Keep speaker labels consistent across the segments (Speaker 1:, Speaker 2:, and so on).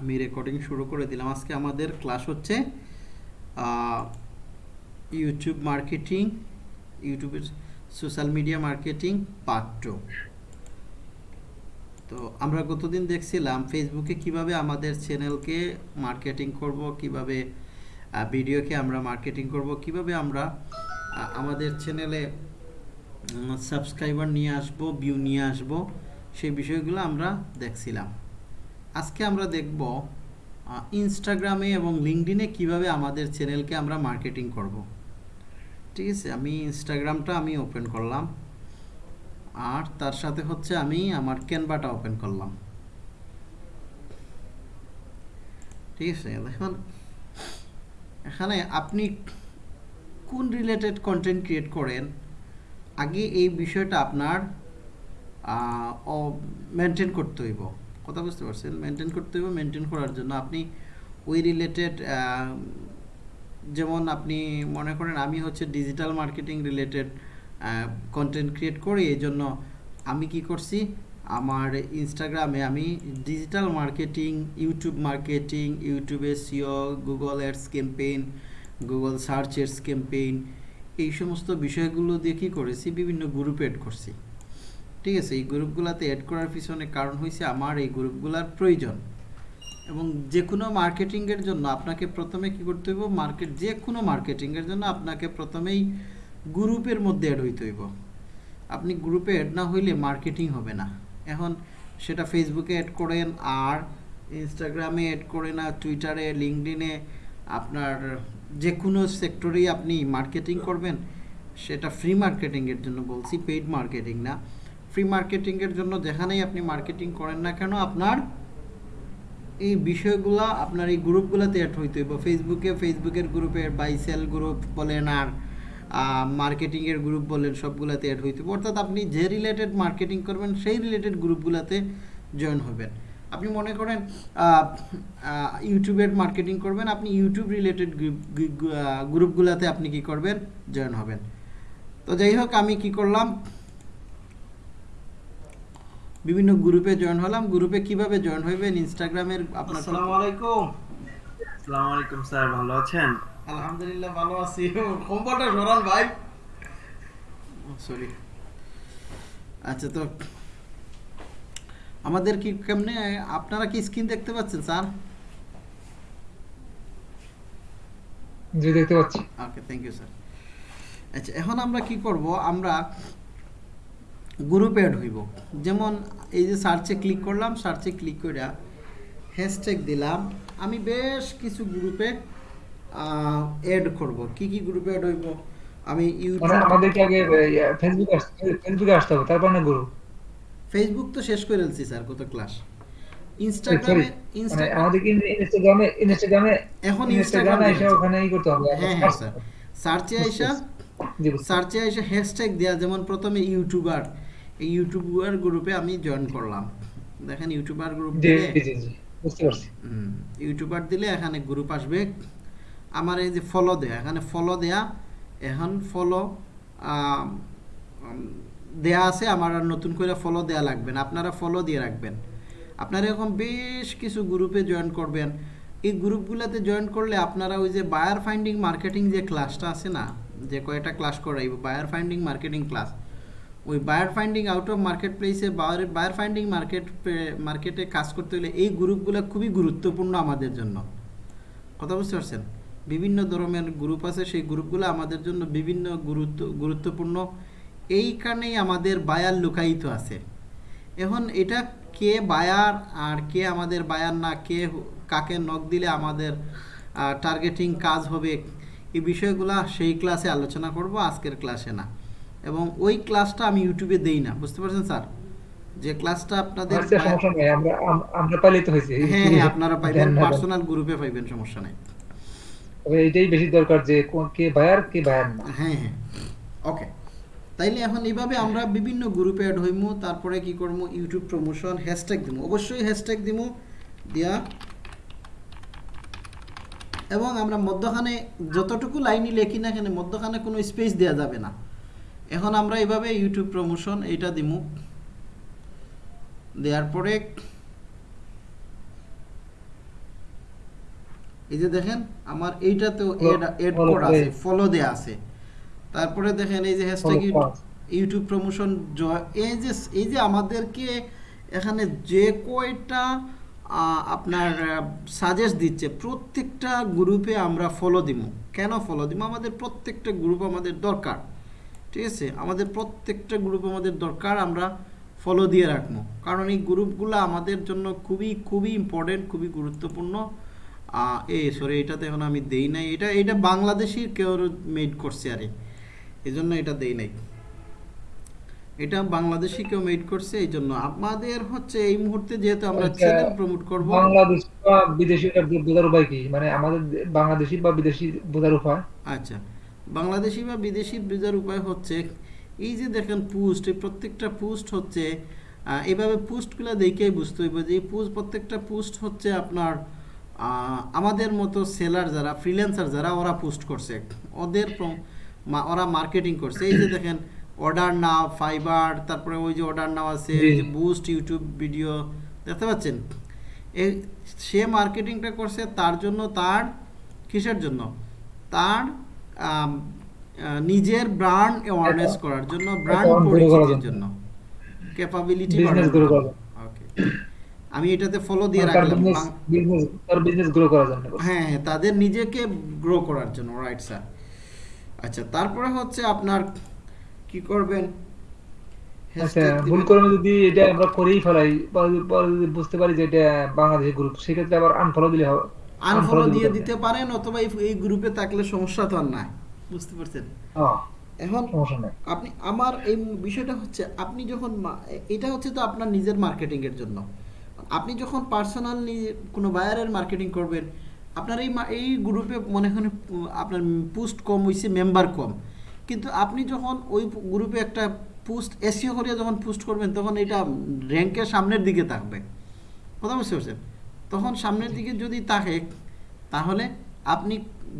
Speaker 1: আমি রেকর্ডিং শুরু করে দিলাম আজকে আমাদের ক্লাস হচ্ছে ইউটিউব মার্কেটিং ইউটিউবের সোশ্যাল মিডিয়া মার্কেটিং পার্ট তো আমরা গতদিন দেখছিলাম ফেসবুকে কিভাবে আমাদের চ্যানেলকে মার্কেটিং করব কিভাবে ভিডিওকে আমরা মার্কেটিং করব কিভাবে আমরা আমাদের চ্যানেলে সাবস্ক্রাইবার নিয়ে আসব ভিউ নিয়ে আসব সেই বিষয়গুলো আমরা দেখছিলাম আজকে আমরা দেখব ইনস্টাগ্রামে এবং লিঙ্কডিনে কিভাবে আমাদের চ্যানেলকে আমরা মার্কেটিং করব। ঠিক আছে আমি ইনস্টাগ্রামটা আমি ওপেন করলাম আর তার সাথে হচ্ছে আমি আমার ক্যানভাটা ওপেন করলাম ঠিক আছে দেখুন এখানে আপনি কোন রিলেটেড কন্টেন্ট ক্রিয়েট করেন আগে এই বিষয়টা আপনার মেনটেন করতে হইব কথা বুঝতে পারছেন মেনটেন করতে হবে মেনটেন করার জন্য আপনি ওই রিলেটেড যেমন আপনি মনে করেন আমি হচ্ছে digital marketing related content create করি এই জন্য আমি কি করছি আমার ইনস্টাগ্রামে আমি ডিজিটাল মার্কেটিং ইউটিউব মার্কেটিং ইউটিউবে SEO Google ads campaign Google search ads campaign এই সমস্ত বিষয়গুলো দিয়ে কী করেছি বিভিন্ন গ্রুপ এড করছি ঠিক আছে এই গ্রুপগুলোতে অ্যাড করার পিছনে কারণ হয়েছে আমার এই গ্রুপগুলোর প্রয়োজন এবং যে কোনো মার্কেটিংয়ের জন্য আপনাকে প্রথমে কি করতে হইব মার্কেট যে কোনো মার্কেটিংয়ের জন্য আপনাকে প্রথমেই গ্রুপের মধ্যে অ্যাড হইতে হইব আপনি গ্রুপে অ্যাড না হইলে মার্কেটিং হবে না এখন সেটা ফেসবুকে অ্যাড করেন আর ইনস্টাগ্রামে অ্যাড করে না টুইটারে লিঙ্কডিনে আপনার যে কোনো সেক্টরেই আপনি মার্কেটিং করবেন সেটা ফ্রি মার্কেটিংয়ের জন্য বলছি পেইড মার্কেটিং না ফ্রি মার্কেটিংয়ের জন্য যেখানেই আপনি মার্কেটিং করেন না কেন আপনার এই বিষয়গুলো আপনার এই গ্রুপগুলোতে অ্যাড হইতে হইব ফেসবুকে ফেসবুকের গ্রুপে বাই সেল গ্রুপ বলেন আর মার্কেটিংয়ের গ্রুপ বলেন সবগুলোতে অ্যাড হইতে হবে অর্থাৎ আপনি যে রিলেটেড মার্কেটিং করবেন সেই রিলেটেড গ্রুপগুলোতে জয়েন হবেন আপনি মনে করেন ইউটিউবের মার্কেটিং করবেন আপনি ইউটিউব রিলেটেড গ্রুপগুলোতে আপনি কি করবেন জয়েন হবেন তো যাই হোক আমি কি করলাম বিভিন্ন গ্রুপে জয়েন হলাম গ্রুপে কিভাবে জয়েন হইবেন ইনস্টাগ্রামের আপনার
Speaker 2: আসসালামু আলাইকুম আসসালামু আলাইকুম স্যার ভালো আছেন
Speaker 1: আলহামদুলিল্লাহ ভালো আছি কম্পিউটার সরান ভাই সরি আচ্ছা তো আমাদের কি কেমনে আপনারা কি স্ক্রিন দেখতে পাচ্ছেন স্যার
Speaker 3: জি দেখতে পাচ্ছি
Speaker 1: ওকে থ্যাংক ইউ স্যার আচ্ছা এখন আমরা কি করব আমরা গ্রুপ অ্যাড হইব যেমন এই যে সার্চে ক্লিক করলাম সার্চে ক্লিক করে হ্যাশট্যাগ দিলাম আমি বেশ কিছু গ্রুপে অ্যাড করব কি কি গ্রুপে অ্যাড হইব আমি
Speaker 3: ফেসবুক
Speaker 1: তো শেষ করে ফেলছি স্যার ক্লাস ইনস্টাগ্রামে
Speaker 3: ইনস্টাগ্রামে
Speaker 1: এখন
Speaker 3: ইনস্টাগ্রামে এসে করতে হবে
Speaker 1: হ্যাঁ হ্যাঁ স্যার সার্চে আইসা সার্চে আইসা হ্যাশট্যাগ দেয়া যেমন প্রথমে ইউটিউবার এই ইউটিউবার গ্রুপে আমি জয়েন করলাম দেখেন ইউটিউবার গ্রুপ দিলে ইউটিউবার দিলে এখানে গ্রুপ আসবে আমার এই যে ফলো দেয়া এখানে ফলো দেয়া এখন ফলো দেয়া আছে আমার আর নতুন করে ফলো দেয়া লাগবে না আপনারা ফলো দিয়ে রাখবেন আপনারা এরকম বেশ কিছু গ্রুপে জয়েন করবেন এই গ্রুপগুলোতে জয়েন করলে আপনারা ওই যে বায়ার ফাইন্ডিং মার্কেটিং যে ক্লাসটা আছে না যে কয়েকটা ক্লাস করাইব বায়ার ফাইন্ডিং মার্কেটিং ক্লাস ওই buyer finding out of market প্লেসে বায়ার বায়ার ফাইন্ডিং মার্কেট মার্কেটে কাজ করতে হলে এই গ্রুপগুলো খুবই গুরুত্বপূর্ণ আমাদের জন্য কথা বুঝতে পারছেন বিভিন্ন ধরনের গ্রুপ আছে সেই গ্রুপগুলো আমাদের জন্য বিভিন্ন গুরুত্ব গুরুত্বপূর্ণ এই কারণেই আমাদের বায়ার লুকায়িত আছে এখন এটা কে বায়ার আর কে আমাদের বায়ার না কে কাকে নখ দিলে আমাদের টার্গেটিং কাজ হবে এই বিষয়গুলো সেই ক্লাসে আলোচনা করব আজকের ক্লাসে না এবং ওই ক্লাসটা আমি ইউটিউবে দেই না বুঝতে পারছেন স্যার যে ক্লাসটা আপনাদের
Speaker 3: আচ্ছা, আমরা পাইলে তো হয়েছে
Speaker 1: হ্যাঁ হ্যাঁ আপনারা পাইবেন পার্সোনাল গ্রুপে পাইবেন সমস্যা নাই
Speaker 3: তবে এটাই বেশি দরকার যে কোন কে বায়ার কে বায়ার না
Speaker 1: হ্যাঁ হ্যাঁ ওকে তাইলে এখন এইভাবে আমরা বিভিন্ন গ্রুপে অ্যাড হইমু তারপরে কি করবো ইউটিউব প্রমোশন হ্যাশট্যাগ দিমু অবশ্যই হ্যাশট্যাগ দিমু দিয়া এবং আমরা মধ্যখানে যতটুকু লাইনই লেখি না কেন মধ্যখানে কোনো স্পেস দেওয়া যাবে না এখন আমরা এইভাবে ইউটিউব প্রমোশন এইটা দিমু দেওয়ার পরে এই যে দেখেন আমার এইটাতেও এড কোড আছে ফলো দেয়া আছে তারপরে দেখেন এই যে হ্যাশট্যাগ ইউটিউব প্রমোশন এই যে এই যে আমাদেরকে এখানে যে কয়টা আপনার সাজেস্ট দিচ্ছে প্রত্যেকটা গ্রুপে আমরা ফলো দিব কেন ফলো দিব আমাদের প্রত্যেকটা গ্রুপ আমাদের দরকার ঠিক আছে আমাদের প্রত্যেকটা গ্রুপ আমাদের দরকার আমরা ফলো দিয়ে রাখবো কারণ এই গ্রুপগুলো আমাদের জন্য খুবই খুবই ইম্পর্টেন্ট খুবই গুরুত্বপূর্ণ এ সরি এটাতে এখন আমি দেই নাই এটা এটা বাংলাদেশি কেউ মেড করছে আরে এই জন্য এটা দেই নাই এটা বাংলাদেশি কেউ মেড করছে এই জন্য আমাদের হচ্ছে এই মুহূর্তে যেহেতু আমরা চ্যানেল প্রমোট করব
Speaker 3: বাংলাদেশ বা বিদেশি বোঝার উপায় কি মানে আমাদের বাংলাদেশি বা বিদেশি বোঝার উপায়
Speaker 1: আচ্ছা বাংলাদেশি বা বিদেশি বিজার উপায় হচ্ছে এই যে দেখেন পোস্ট এই প্রত্যেকটা পোস্ট হচ্ছে এভাবে পোস্টগুলো দেখেই বুঝতে হইব যে এই পোস্ট প্রত্যেকটা পোস্ট হচ্ছে আপনার আমাদের মতো সেলার যারা ফ্রিল্যান্সার যারা ওরা পোস্ট করছে ওদের ওরা মার্কেটিং করছে এই যে দেখেন অর্ডার নাও ফাইবার তারপরে ওই যে অর্ডার নাও আছে যে বুস্ট ইউটিউব ভিডিও দেখতে পাচ্ছেন সে মার্কেটিংটা করছে তার জন্য তার কিসের জন্য তার নিজের ব্র্যান্ড অ্যাওয়ারনেস করার জন্য ব্র্যান্ড পরিচিতির
Speaker 3: জন্য
Speaker 1: ক্যাপাবিলিটি
Speaker 3: বিজনেস গ্রো
Speaker 1: ওকে আমি এটাতে ফলো দিয়ে রাখলাম
Speaker 3: বিজনেস তার বিজনেস গ্রো করার জন্য
Speaker 1: হ্যাঁ হ্যাঁ তাদের নিজেকে গ্রো করার জন্য রাইট স্যার আচ্ছা তারপরে হচ্ছে আপনার কি করবেন
Speaker 3: আচ্ছা, ভুল করে যদি এটা আমরা করেই ফেলাই বুঝতে পারি যে এটা বাংলাদেশের গ্রুপ সেক্ষেত্রে আবার আনফলো দিলে হবে
Speaker 1: আনফলো দিয়ে
Speaker 3: দিতে
Speaker 1: পারেন অথবা এই গ্রুপে থাকলে সমস্যা তো আর নাই বুঝতে পারছেন এখন আপনি আমার এই বিষয়টা হচ্ছে আপনি যখন এটা হচ্ছে তো আপনার নিজের মার্কেটিং এর জন্য আপনি যখন পার্সোনালি কোনো বায়ারের মার্কেটিং করবেন আপনার এই এই গ্রুপে মনে হয় আপনার পোস্ট কম হয়েছে মেম্বার কম কিন্তু আপনি যখন ওই গ্রুপে একটা পোস্ট এসিও করিয়া যখন পোস্ট করবেন তখন এটা র্যাঙ্কের সামনের দিকে থাকবে কথা বুঝতে পারছেন তখন সামনের দিকে যদি তাকে তাহলে আপনি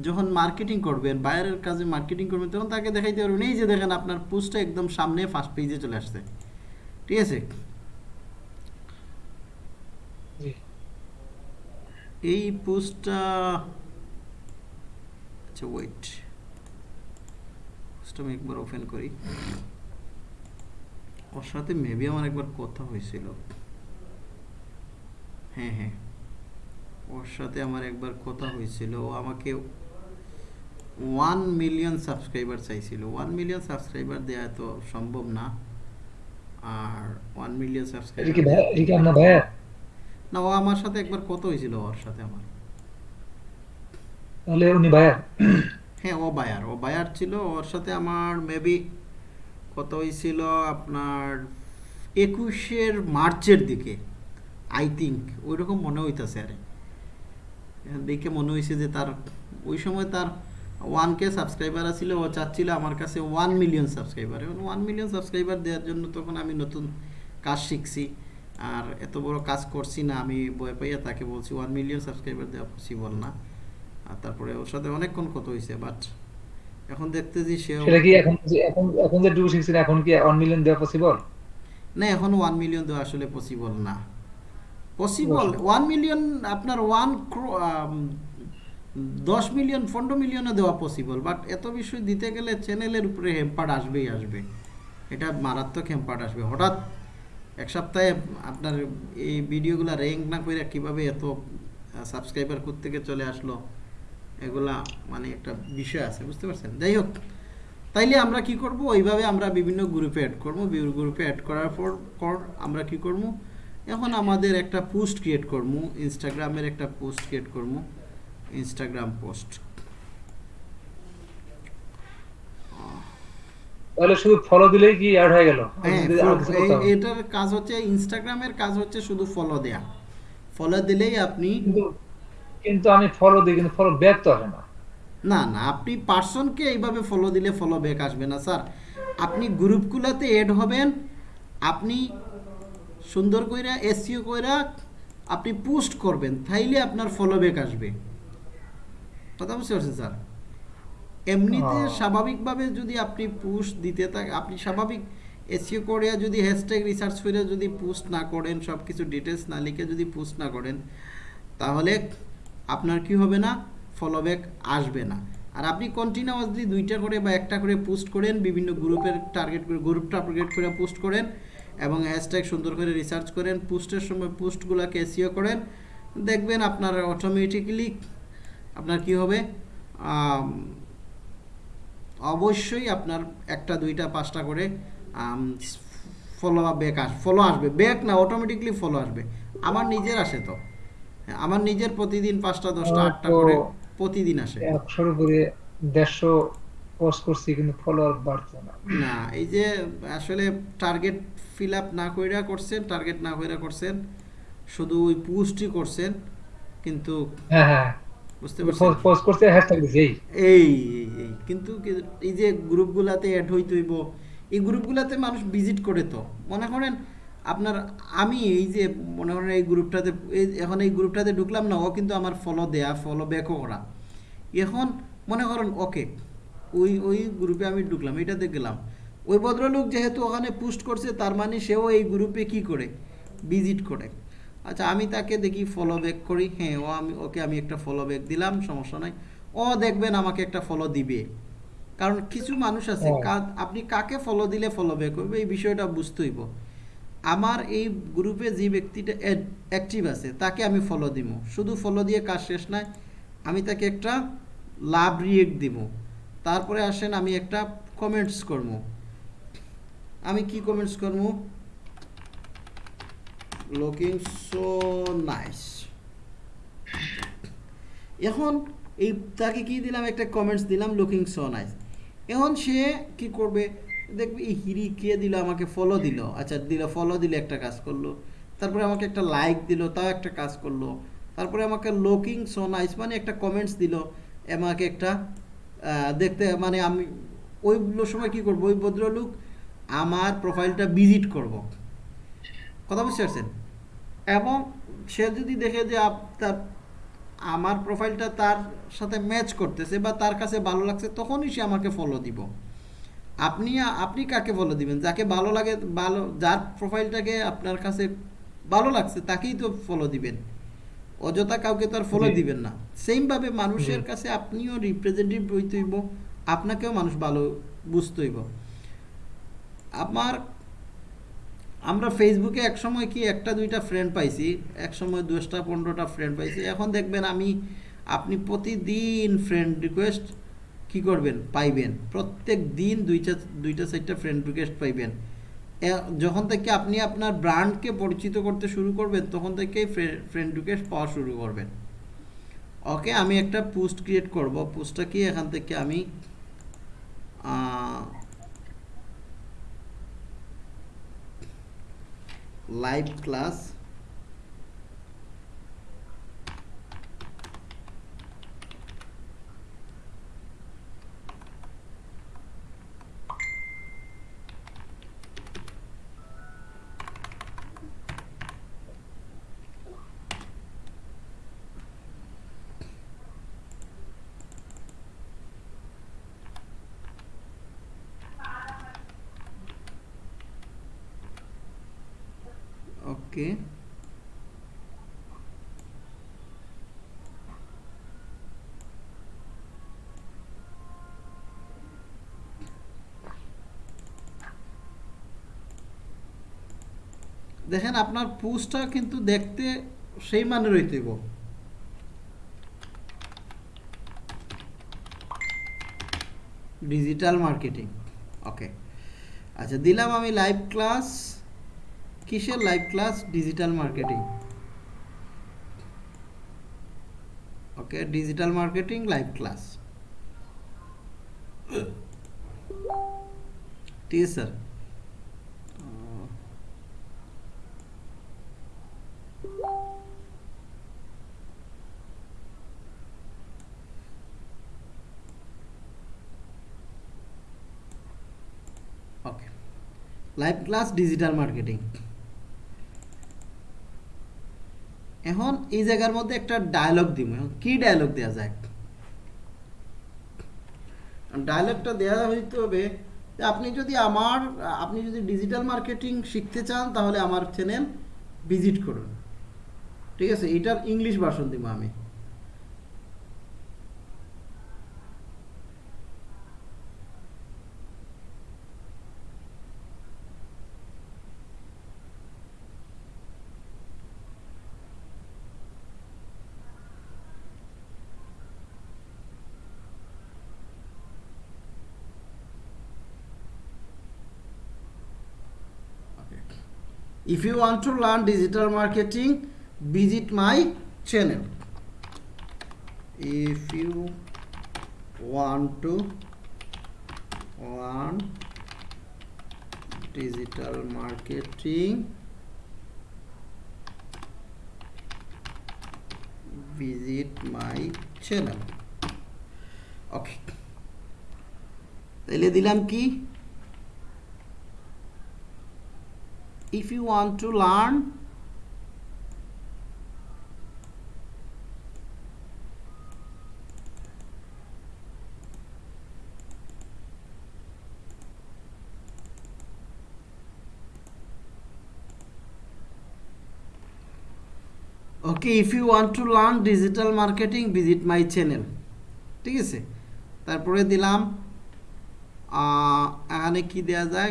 Speaker 1: যখন মার্কেটিং করবেন বাইরের কাজে মার্কেটিং করবেন তখন তাকে দেখাইতে পারবেন এই যে দেখেন আপনার পোস্টটা একদম সামনে ফার্স্ট পেজে চলে আসছে ঠিক আছে এই পোস্টটা আচ্ছা ওয়েট পোস্ট আমি একবার ওপেন করি ওর সাথে মেবি আমার একবার কথা হয়েছিল হ্যাঁ হ্যাঁ ওর সাথে আমার একবার কথা হয়েছিল ও আমাকে ওয়ান মিলিয়ন সাবস্ক্রাইবার চাইছিল ওয়ান মিলিয়ন সাবস্ক্রাইবার দেওয়া তো সম্ভব না আর ওয়ান মিলিয়ন সাবস্ক্রাইবার না ও আমার সাথে একবার কত হয়েছিল ওর সাথে আমার
Speaker 3: তাহলে উনি বায়ার
Speaker 1: হ্যাঁ ও বায়ার ও বায়ার ছিল ওর সাথে আমার মেবি কত হয়েছিল আপনার একুশের মার্চের দিকে আই থিঙ্ক ওইরকম মনে হইতাছে আরে দেখে মনে হয়েছে যে তার ওই সময় তার ওয়ান কে সাবস্ক্রাইবার আসছিল ও চাচ্ছিল আমার কাছে ওয়ান মিলিয়ন সাবস্ক্রাইবার এবং ওয়ান মিলিয়ন সাবস্ক্রাইবার দেওয়ার জন্য তখন আমি নতুন কাজ শিখছি আর এত বড় কাজ করছি না আমি বয় পাইয়া তাকে বলছি ওয়ান মিলিয়ন সাবস্ক্রাইবার দেওয়া পসিবল না আর তারপরে ওর সাথে অনেকক্ষণ কত হয়েছে বাট এখন দেখতেছি সে
Speaker 3: সেটা কি এখন এখন এখন যে ডু শিখছেন এখন কি 1 মিলিয়ন দেওয়া পসিবল
Speaker 1: না এখন 1 মিলিয়ন দেওয়া আসলে পসিবল না পসিবল ওয়ান মিলিয়ন আপনার ওয়ান um, দশ মিলিয়ন পনেরো মিলিয়নে দেওয়া পসিবল বাট এত বিষয় দিতে গেলে চ্যানেলের উপরে হ্যাম্পার্ড আসবেই আসবে এটা মারাত্মক হ্যাম্পার্ড আসবে হঠাৎ এক সপ্তাহে আপনার এই ভিডিওগুলো র্যাঙ্ক না করে কীভাবে এত সাবস্ক্রাইবার থেকে চলে আসলো এগুলা মানে একটা বিষয় আছে বুঝতে পারছেন যাই হোক তাইলে আমরা কি করব ওইভাবে আমরা বিভিন্ন গ্রুপে অ্যাড করবো গ্রুপে অ্যাড করার পর আমরা কি করবো এখন আমাদের একটা পোস্ট ক্রিয়েট করবো ইনস্টাগ্রামের একটা পোস্ট ক্রিয়েট করবো ইনস্টাগ্রাম পোস্ট আপনি
Speaker 3: গ্রুপ গুলাতে না
Speaker 1: না এইভাবে ফলো দিলে ফলো ব্যাক আসবে না স্যার আপনি এড হবেন আপনি সুন্দর কইরা এসিও e কইরা আপনি পোস্ট করবেন তাইলে আপনার ফলোব্যাক আসবে কথা বুঝতে পারছেন স্যার এমনিতে
Speaker 3: হ্যাঁ।
Speaker 1: স্বাভাবিকভাবে যদি আপনি পোস্ট দিতে থাকেন আপনি স্বাভাবিক এসিও e করিয়া যদি হ্যাশট্যাগ রিসার্চ করে যদি পোস্ট না করেন সব কিছু ডিটেলস না লিখে যদি পোস্ট না করেন তাহলে আপনার কি হবে না ফলোব্যাক আসবে না আর আপনি কন্টিনিউয়াসলি দুইটা করে বা একটা করে পোস্ট করেন বিভিন্ন গ্রুপের টার্গেট করে গ্রুপ টার্গেট করে পোস্ট করেন এবং হ্যাশট্যাগ সুন্দর করে রিসার্চ করেন পোস্টের সময় পোস্টগুলোকে এসিও করেন দেখবেন আপনার অটোমেটিকলি আপনার কি হবে অবশ্যই আপনার একটা দুইটা পাঁচটা করে ফলো ব্যাক আস ফলো আসবে ব্যাক না অটোমেটিকলি ফলো আসবে আমার নিজের আসে তো হ্যাঁ, আমার নিজের প্রতিদিন পাঁচটা দশটা আটটা করে প্রতিদিন আসে
Speaker 3: একশোর উপরে দেড়শো পোস্ট করছি কিন্তু ফলোয়ার বাড়ছে না
Speaker 1: না এই যে আসলে টার্গেট ফিল আপ না কইরা করছেন টার্গেট না কইরা করছেন শুধু ওই পোস্টই করছেন কিন্তু
Speaker 3: হ্যাঁ হ্যাঁ
Speaker 1: বুঝতে পারছেন
Speaker 3: পোস্ট করতে হ্যাশট্যাগ দিছি এই
Speaker 1: এই কিন্তু এই যে গ্রুপগুলাতে অ্যাড হই হইব এই গ্রুপগুলাতে মানুষ ভিজিট করে তো মনে করেন আপনার আমি এই যে মনে করেন এই গ্রুপটাতে এখন এই গ্রুপটাতে ঢুকলাম না ও কিন্তু আমার ফলো দেয়া ফলো ব্যাকও করা এখন মনে করেন ওকে ওই ওই গ্রুপে আমি ঢুকলাম এটাতে গেলাম ওই ভদ্রলোক যেহেতু ওখানে পোস্ট করছে তার মানে সেও এই গ্রুপে কি করে ভিজিট করে আচ্ছা আমি তাকে দেখি ফলো ব্যাক করি হ্যাঁ ও আমি ওকে আমি একটা ফলো ব্যাক দিলাম সমস্যা নাই ও দেখবেন আমাকে একটা ফলো দিবে কারণ কিছু মানুষ আছে আপনি কাকে ফলো দিলে ফলো ব্যাক করবে এই বিষয়টা বুঝতে হইব আমার এই গ্রুপে যে ব্যক্তিটা অ্যাক্টিভ আছে তাকে আমি ফলো দিব শুধু ফলো দিয়ে কাজ শেষ নাই আমি তাকে একটা লাভ রিয়েক্ট দিব তারপরে আসেন আমি একটা কমেন্টস করবো আমি কি কমেন্টস করবো লুকিং সো নাইস এখন এই তাকে কি দিলাম একটা কমেন্টস দিলাম লুকিং সো নাইস এখন সে কি করবে দেখবে এই হিরি কে দিল আমাকে ফলো দিল আচ্ছা দিল ফলো দিলে একটা কাজ করলো তারপরে আমাকে একটা লাইক দিল তাও একটা কাজ করলো তারপরে আমাকে লুকিং সো নাইস মানে একটা কমেন্টস দিল আমাকে একটা দেখতে মানে আমি ওই সময় কি করবো ওই ভদ্রলোক আমার প্রোফাইলটা ভিজিট করব কথা বুঝতে পারছেন এবং সে যদি দেখে যে তার আমার প্রোফাইলটা তার সাথে ম্যাচ করতেছে বা তার কাছে ভালো লাগছে তখনই সে আমাকে ফলো দিব আপনি আপনি কাকে ফলো দিবেন যাকে ভালো লাগে ভালো যার প্রোফাইলটাকে আপনার কাছে ভালো লাগছে তাকেই তো ফলো দিবেন অযথা কাউকে তো আর ফলো দিবেন না সেমভাবে মানুষের কাছে আপনিও রিপ্রেজেন্টেটিভ হইতে হইব আপনাকেও মানুষ ভালো বুঝতে হইব আমার আমরা ফেসবুকে এক সময় কি একটা দুইটা ফ্রেন্ড পাইছি এক সময় দশটা পনেরোটা ফ্রেন্ড পাইছি এখন দেখবেন আমি আপনি প্রতিদিন ফ্রেন্ড রিকোয়েস্ট কি করবেন পাইবেন প্রত্যেক দিন দুইটা দুইটা চারটা ফ্রেন্ড রিকোয়েস্ট পাইবেন যখন থেকে আপনি আপনার ব্র্যান্ডকে পরিচিত করতে শুরু করবেন তখন থেকেই ফ্রেন্ড রিকোয়েস্ট পাওয়া শুরু করবেন ওকে আমি একটা পোস্ট ক্রিয়েট করব পোস্টটা কি এখান থেকে আমি live class que দেখেন আপনার পুসটা কিন্তু দেখতে সেই মানে গো ডিজিটাল মার্কেটিং ওকে আচ্ছা দিলাম আমি লাইভ ক্লাস কিসের live class digital marketing okay digital marketing live class ঠিক আছে sir okay live class digital marketing এই জায়গার মধ্যে একটা ডায়লগ দিব কি ডায়লগ দেওয়া যায় ডায়লগটা দেওয়া হইতে হবে আপনি যদি আমার আপনি যদি ডিজিটাল মার্কেটিং শিখতে চান তাহলে আমার চ্যানেল ভিজিট করুন ঠিক আছে এটার ইংলিশ ভার্সন দিব আমি if you want to learn digital marketing visit my channel if you want to one digital marketing visit my channel okay তাইলে দিলাম কি if you want to learn okay if you want to learn digital marketing visit my channel ঠিক আছে তারপরে দিলাম এখানে কি দেয়া যায়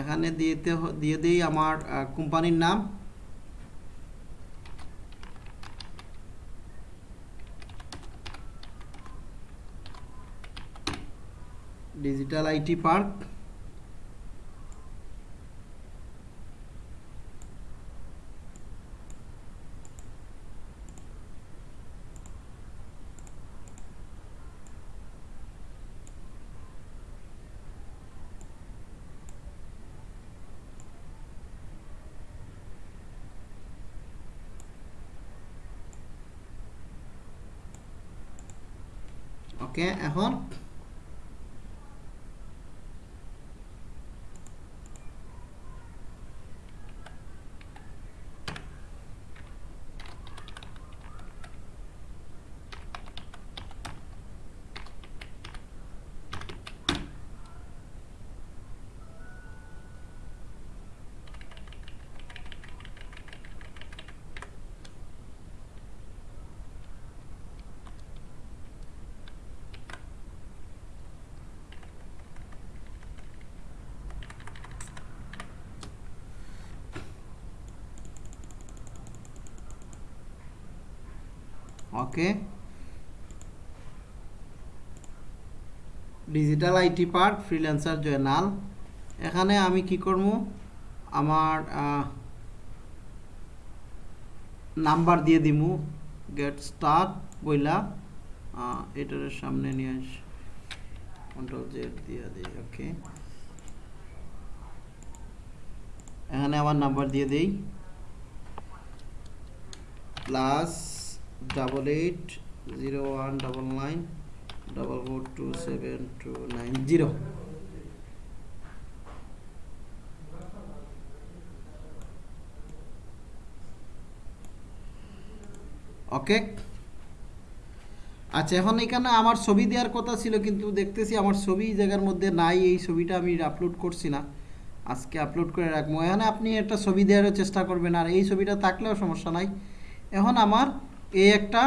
Speaker 1: এখানে দিতে দিয়ে দিই আমার কোম্পানির নাম ডিজিটাল আইটি পার্ক ওকে এখন okay digital IT park freelancer Joynal এখানে আমি কি করব আমার নাম্বার দিয়ে দিমু গেট স্টার্ট বইলা এটার সামনে নিয়ে আস কন্ট্রোল জেড দিয়ে দিই ওকে এখানে আমার নাম্বার দিয়ে দিই plus double eight zero one double nine double four two seven two nine zero okay আচ্ছা এখন এখানে আমার ছবি দেওয়ার কথা ছিল কিন্তু দেখতেছি আমার ছবি জায়গার মধ্যে নাই এই ছবিটা আমি আপলোড করছি না আজকে আপলোড করে রাখবো এখানে আপনি একটা ছবি দেওয়ারও চেষ্টা করবেন আর এই ছবিটা থাকলেও সমস্যা নাই এখন আমার এই একটা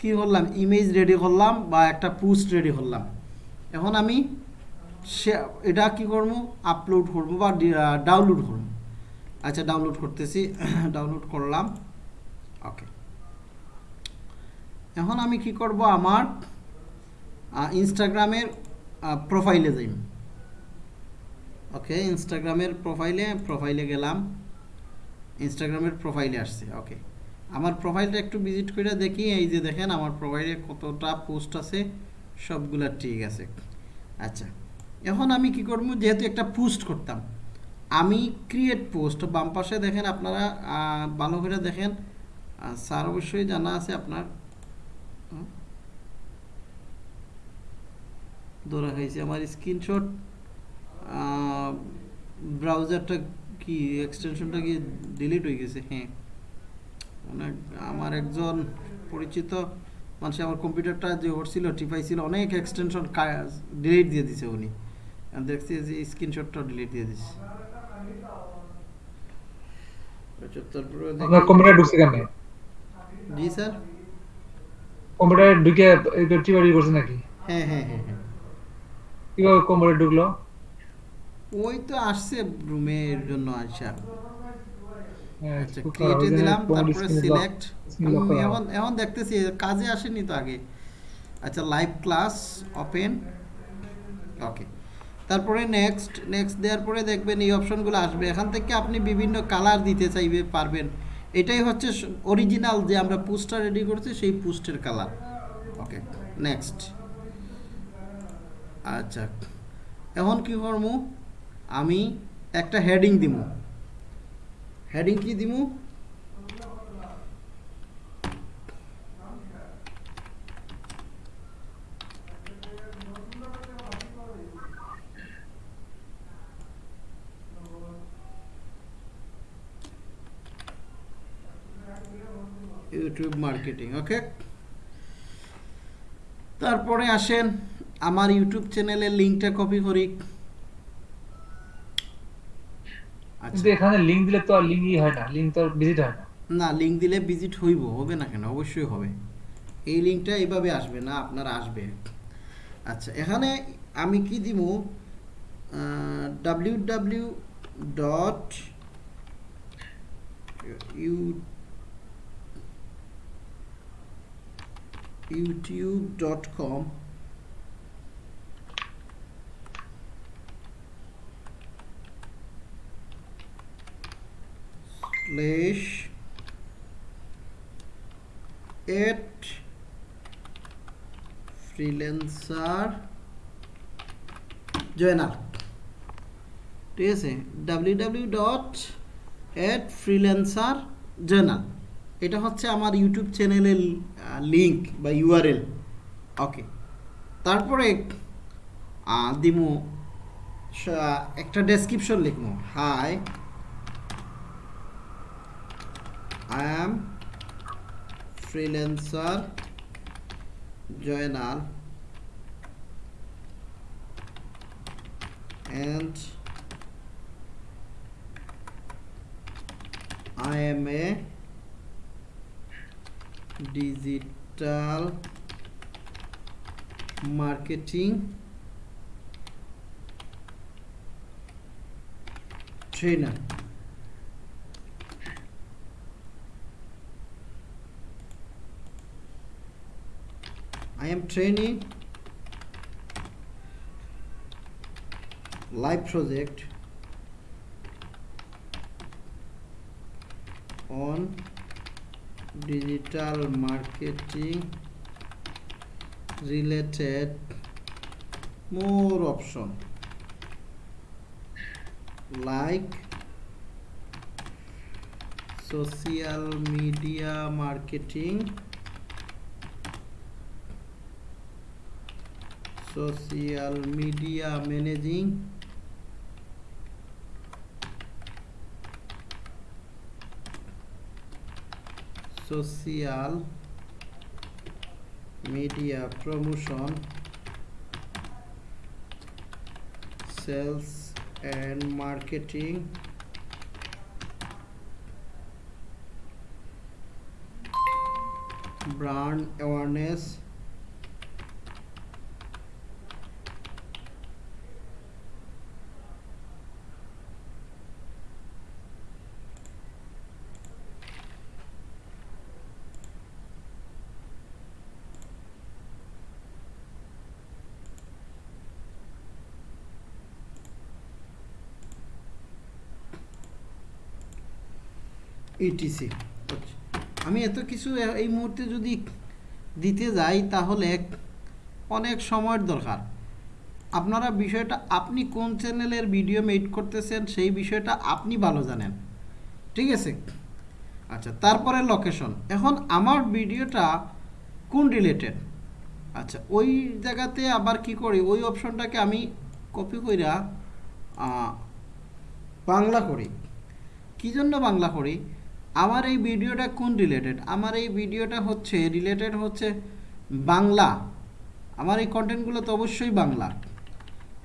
Speaker 1: কি করলাম ইমেজ রেডি করলাম বা একটা পোস্ট রেডি করলাম এখন আমি সে এটা কি করবো আপলোড করবো বা ডাউনলোড করবো আচ্ছা ডাউনলোড করতেছি ডাউনলোড করলাম ওকে এখন আমি কি করব আমার ইনস্টাগ্রামের প্রোফাইলে যাই ওকে ইনস্টাগ্রামের প্রোফাইলে প্রোফাইলে গেলাম ইনস্টাগ্রামের প্রোফাইলে আসছে ওকে আমার প্রোফাইলটা একটু ভিজিট করে দেখি এই যে দেখেন আমার প্রোফাইলে কতটা পোস্ট আছে সবগুলা ঠিক আছে আচ্ছা এখন আমি কি করবো যেহেতু একটা পোস্ট করতাম আমি ক্রিয়েট পোস্ট বাম পাশে দেখেন আপনারা ভালো করে দেখেন স্যার অবশ্যই জানা আছে আপনার ধরা হয়েছে আমার স্ক্রিনশট ব্রাউজারটা কি এক্সটেনশনটা কি ডিলিট হয়ে গেছে হ্যাঁ অনেক মানে আমার একজন পরিচিত মানুষ আমার কম্পিউটারটা যে ওরছিল ছিল অনেক এক্সটেনশন ডিলিট দিয়ে দিছে উনি দেখছি যে স্ক্রিনশটটা ডিলিট দিয়ে দিছে
Speaker 3: কম্পিউটার আচ্ছা, নাকি
Speaker 1: হ্যাঁ হ্যাঁ হ্যাঁ, হ্যাঁ।
Speaker 3: কম্পিউটার ঢুকলো
Speaker 1: ওই তো আসছে রুমের জন্য আসা
Speaker 3: হ্যাঁ,
Speaker 1: আচ্ছা ক্রিয়েটে দিলাম তারপরে সিলেক্ট এখন এখন দেখতেছি কাজে আসেনি তো আগে আচ্ছা লাইভ ক্লাস ওপেন ওকে তারপরে নেক্সট নেক্সট দেওয়ার পরে দেখবেন এই অপশনগুলো আসবে এখান থেকে আপনি বিভিন্ন কালার দিতে চাইবে পারবেন এটাই হচ্ছে অরিজিনাল যে আমরা পোস্টার রেডি করছি সেই পোস্টের কালার ওকে নেক্সট আচ্ছা এখন কি করবো আমি একটা হেডিং দিব হ্যাডিং কি দিমু ইউটিউব মার্কেটিং ওকে তারপরে আসেন আমার ইউটিউব চ্যানেলের লিঙ্কটা কপি করি আচ্ছা।
Speaker 3: কিন্তু এখানে লিংক দিলে তো আর লিংকই হয় না লিংক তো ভিজিট হয় না
Speaker 1: না লিংক দিলে ভিজিট হইব হবে না কেন অবশ্যই হবে এই লিংকটা এইভাবে আসবে না আপনার আসবে আচ্ছা এখানে আমি কি দিব W W dot YouTube dot com slash at freelancer journal ঠিক আছে W dot at freelancer journal এটা হচ্ছে আমার ইউটিউব চ্যানেলের লিঙ্ক বা ইউআরএল ওকে তারপরে দিমো একটা ডেসক্রিপশন লিখবো hi I am freelancer joiner and I am a digital marketing trainer. I am training live project on digital marketing related more option like social media marketing social media managing social media promotion sales and marketing brand awareness ETC e আমি এত কিছু এই মুহূর্তে যদি দিতে যাই তাহলে অনেক সময়ের দরকার আপনারা বিষয়টা আপনি কোন চ্যানেলের ভিডিও মেড করতেছেন সেই বিষয়টা আপনি ভালো জানেন ঠিক আছে আচ্ছা তারপরে লোকেশন এখন আমার ভিডিওটা কোন রিলেটেড আচ্ছা ওই জায়গাতে আবার কি করি ওই অপশনটাকে আমি কপি কইরা বাংলা করি কী জন্য বাংলা করি আমার এই ভিডিওটা কোন রিলেটেড আমার এই ভিডিওটা হচ্ছে রিলেটেড হচ্ছে বাংলা আমার এই কন্টেন্টগুলো তো অবশ্যই বাংলা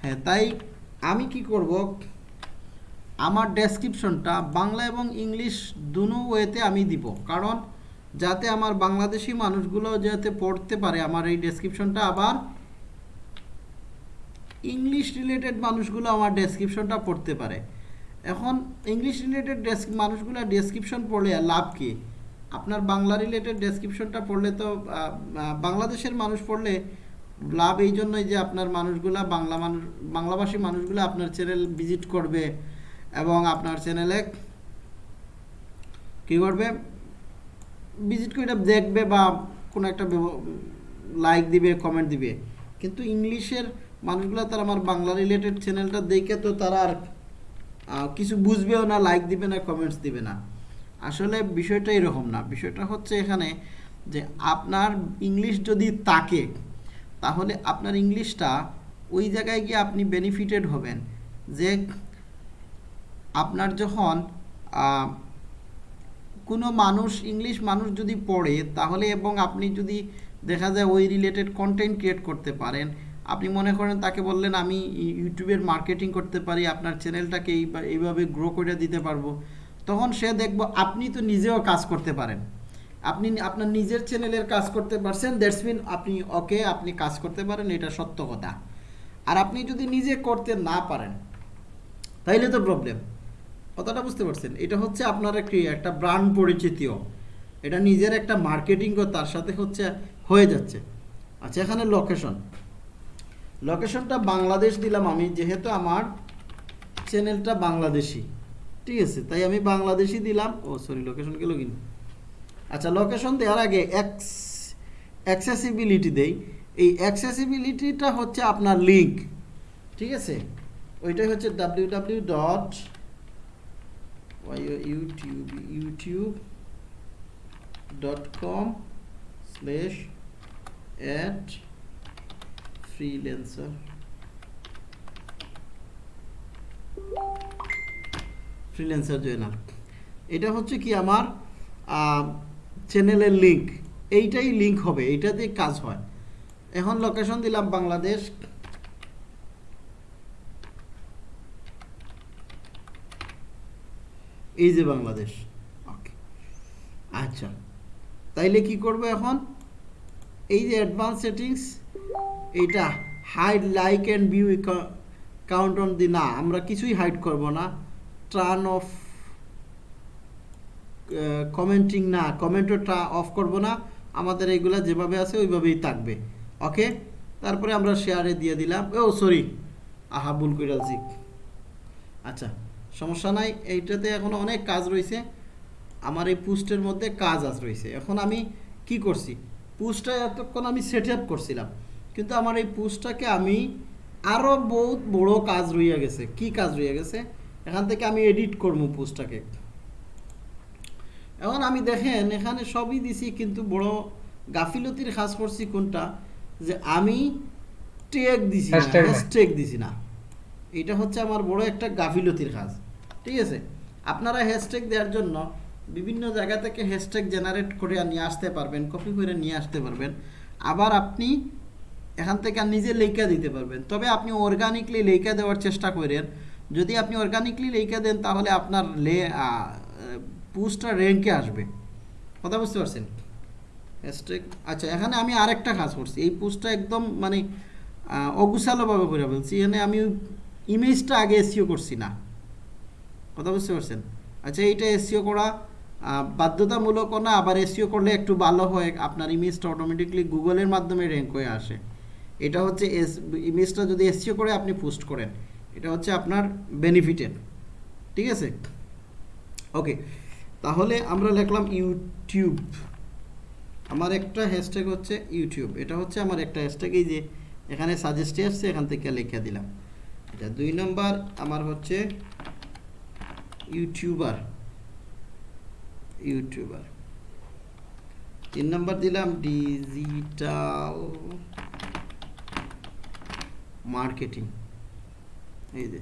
Speaker 1: হ্যাঁ তাই আমি কি করব আমার ডেসক্রিপশনটা বাংলা এবং ইংলিশ দুনো ওয়েতে আমি দিব কারণ যাতে আমার বাংলাদেশি মানুষগুলো যাতে পড়তে পারে আমার এই ডেসক্রিপশনটা আবার ইংলিশ রিলেটেড মানুষগুলো আমার ডেসক্রিপশনটা পড়তে পারে এখন ইংলিশ রিলেটেড ডেস্ক মানুষগুলো ডেসক্রিপশন পড়লে লাভ কি আপনার বাংলা রিলেটেড ডেসক্রিপশনটা পড়লে তো বাংলাদেশের মানুষ পড়লে লাভ এই জন্যই যে আপনার মানুষগুলা বাংলা মানুষ বাংলাভাষী মানুষগুলো আপনার চ্যানেল ভিজিট করবে এবং আপনার চ্যানেলে কী করবে ভিজিট করে দেখবে বা কোনো একটা লাইক দিবে কমেন্ট দিবে কিন্তু ইংলিশের মানুষগুলো তারা আমার বাংলা রিলেটেড চ্যানেলটা দেখে তো তারা আর কিছু বুঝবেও না লাইক দিবে না কমেন্টস দিবে না আসলে বিষয়টা এরকম না বিষয়টা হচ্ছে এখানে যে আপনার ইংলিশ যদি তাকে তাহলে আপনার ইংলিশটা ওই জায়গায় গিয়ে আপনি বেনিফিটেড হবেন যে আপনার যখন কোনো মানুষ ইংলিশ মানুষ যদি পড়ে তাহলে এবং আপনি যদি দেখা যায় ওই রিলেটেড কন্টেন্ট ক্রিয়েট করতে পারেন আপনি মনে করেন তাকে বললেন আমি ইউটিউবের মার্কেটিং করতে পারি আপনার চ্যানেলটাকে এইভাবে গ্রো করে দিতে পারবো তখন সে দেখব আপনি তো নিজেও কাজ করতে পারেন আপনি আপনার নিজের চ্যানেলের কাজ করতে পারছেন দ্যাটস মিন আপনি ওকে আপনি কাজ করতে পারেন এটা সত্য কথা আর আপনি যদি নিজে করতে না পারেন তাইলে তো প্রবলেম কথাটা বুঝতে পারছেন এটা হচ্ছে আপনার একটি একটা ব্র্যান্ড পরিচিতিও এটা নিজের একটা মার্কেটিংও তার সাথে হচ্ছে হয়ে যাচ্ছে আচ্ছা এখানে লোকেশন লোকেশনটা বাংলাদেশ দিলাম আমি যেহেতু আমার চ্যানেলটা বাংলাদেশি ঠিক আছে তাই আমি বাংলাদেশি দিলাম ও সরি লোকেশন গেল কিনা আচ্ছা লোকেশন দেওয়ার আগে এক্স অ্যাক্সেসিবিলিটি দেই এই অ্যাক্সেসিবিলিটিটা হচ্ছে আপনার লিঙ্ক ঠিক আছে ওইটাই হচ্ছে W W dot YouTube YouTube dot com slash at freelancer freelancer Joynal এটা হচ্ছে কি আমার চ্যানেলের লিঙ্ক এইটাই লিঙ্ক হবে এইটা দিয়ে কাজ হয় এখন লোকেশন দিলাম বাংলাদেশ এই যে বাংলাদেশ ওকে আচ্ছা তাইলে কি করব এখন এই যে অ্যাডভান্স সেটিংস এইটা hide like and view count on দি না আমরা কিছুই হাইড করব না টার্ন অফ কমেন্টিং না কমেন্টও অফ করব না আমাদের এগুলা যেভাবে আছে ওইভাবেই থাকবে ওকে তারপরে আমরা শেয়ারে দিয়ে দিলাম ও সরি আহা ভুল করে আচ্ছা সমস্যা নাই এইটাতে এখন অনেক কাজ রয়েছে আমার এই পুস্টের মধ্যে কাজ আজ রয়েছে এখন আমি কি করছি পুস্টটা এতক্ষণ আমি সেট আপ করছিলাম কিন্তু আমার এই পুষটাকে আমি আরও বহুত বড় কাজ রইয়া গেছে কি কাজ রইয়া গেছে এখান থেকে আমি এডিট করব পোস্টটাকে এখন আমি দেখেন এখানে সবই দিছি কিন্তু বড় গাফিলতির কাজ করছি কোনটা যে আমি টেক দিছি হ্যাশট্যাগ দিছি না এটা হচ্ছে আমার বড় একটা গাফিলতির কাজ ঠিক আছে আপনারা হ্যাশট্যাগ দেওয়ার জন্য বিভিন্ন জায়গা থেকে হ্যাশট্যাগ জেনারেট করে নিয়ে আসতে পারবেন কপি করে নিয়ে আসতে পারবেন আবার আপনি এখান থেকে নিজে লেখা দিতে পারবেন তবে আপনি অর্গানিকলি লেখা দেওয়ার চেষ্টা করেন যদি আপনি অর্গানিকলি লেখা দেন তাহলে আপনার লে পোস্টটা র্যাঙ্কে আসবে কথা বুঝতে পারছেন আচ্ছা এখানে আমি আরেকটা কাজ করছি এই পুস্টটা একদম মানে অগুছালোভাবে করে বলছি এখানে আমি ইমেজটা আগে এসিও e করছি না কথা বুঝতে পারছেন আচ্ছা এইটা এসিও e করা বাধ্যতামূলকও না আবার এসিও e করলে একটু ভালো হয় আপনার ইমেজটা অটোমেটিকলি গুগলের মাধ্যমে র্যাঙ্ক হয়ে আসে এটা হচ্ছে এস ইমেজটা যদি এসসিও করে আপনি পোস্ট করেন এটা হচ্ছে আপনার বেনিফিটের ঠিক আছে ওকে তাহলে আমরা লিখলাম ইউটিউব আমার একটা হ্যাশট্যাগ হচ্ছে ইউটিউব এটা হচ্ছে আমার একটা হ্যাশট্যাগ এই যে এখানে সাজেস্টে আসছে এখান থেকে লিখে দিলাম এটা দুই নম্বর আমার হচ্ছে ইউটিউবার ইউটিউবার তিন নম্বর দিলাম ডিজিটাল মার্কেটিং এই যে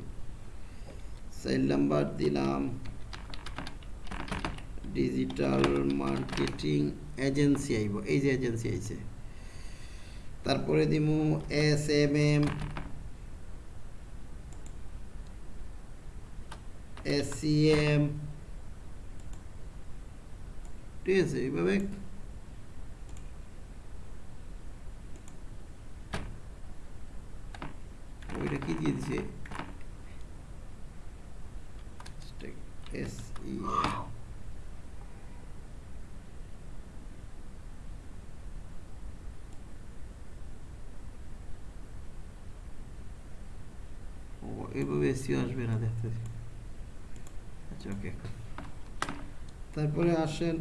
Speaker 1: সেল নাম্বার দিলাম ডিজিটাল মার্কেটিং এজেন্সি আইব এই যে এজেন্সি আইছে তারপরে দিব S M M S C M ঠিক আছে এইভাবে ওইটা কি দিয়ে দিছে e e আসবে না আচ্ছা, তারপরে আসেন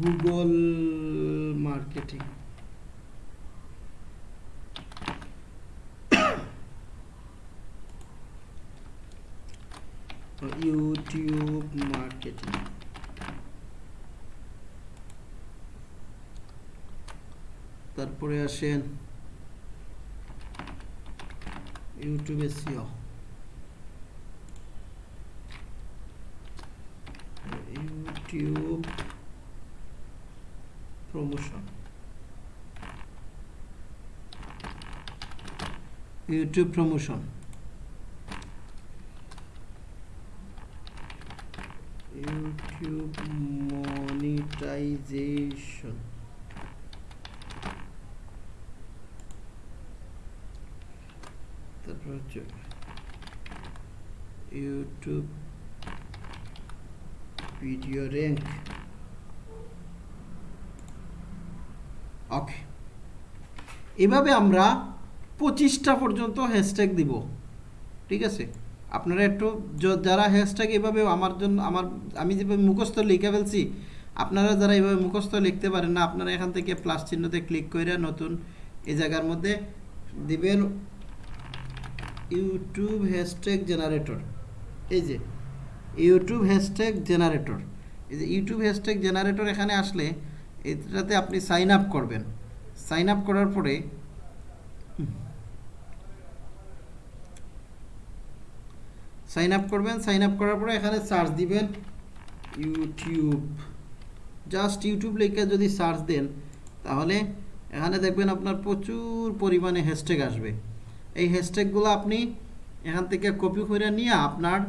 Speaker 1: গুগল মার্কেটিং ইউটিউব মার্কেটিং তারপরে আসেন ইউটিউবে SEO YouTube promotion YouTube promotion normalization তারপর হচ্ছে ইউটিউব ভিডিও র্যাঙ্ক ওকে এভাবে আমরা পঁচিশটা পর্যন্ত হ্যাশট্যাগ দিব ঠিক আছে আপনারা একটু যারা হ্যাশট্যাগ এভাবে আমার জন্য আমার আমি যেভাবে মুখস্থ লিখে ফেলছি আপনারা যারা এইভাবে মুখস্থ লিখতে পারেন না আপনারা এখান থেকে প্লাস চিহ্নতে ক্লিক করে নতুন এই জায়গার মধ্যে দিবেন ইউটিউব হ্যাশট্যাগ জেনারেটর এই যে ইউটিউব হ্যাশট্যাগ জেনারেটর এই যে ইউটিউব হ্যাশট্যাগ জেনারেটর এখানে আসলে এটাতে আপনি সাইন আপ করবেন সাইন আপ করার পরে সাইন আপ করবেন সাইন আপ করার পরে এখানে সার্চ দিবেন ইউটিউব জাস্ট ইউটিউব লেখে যদি সার্চ দেন তাহলে এখানে দেখবেন আপনার প্রচুর পরিমাণে হ্যাশট্যাগ আসবে এই হ্যাশট্যাগুলো আপনি এখান থেকে কপি করে নিয়ে আপনার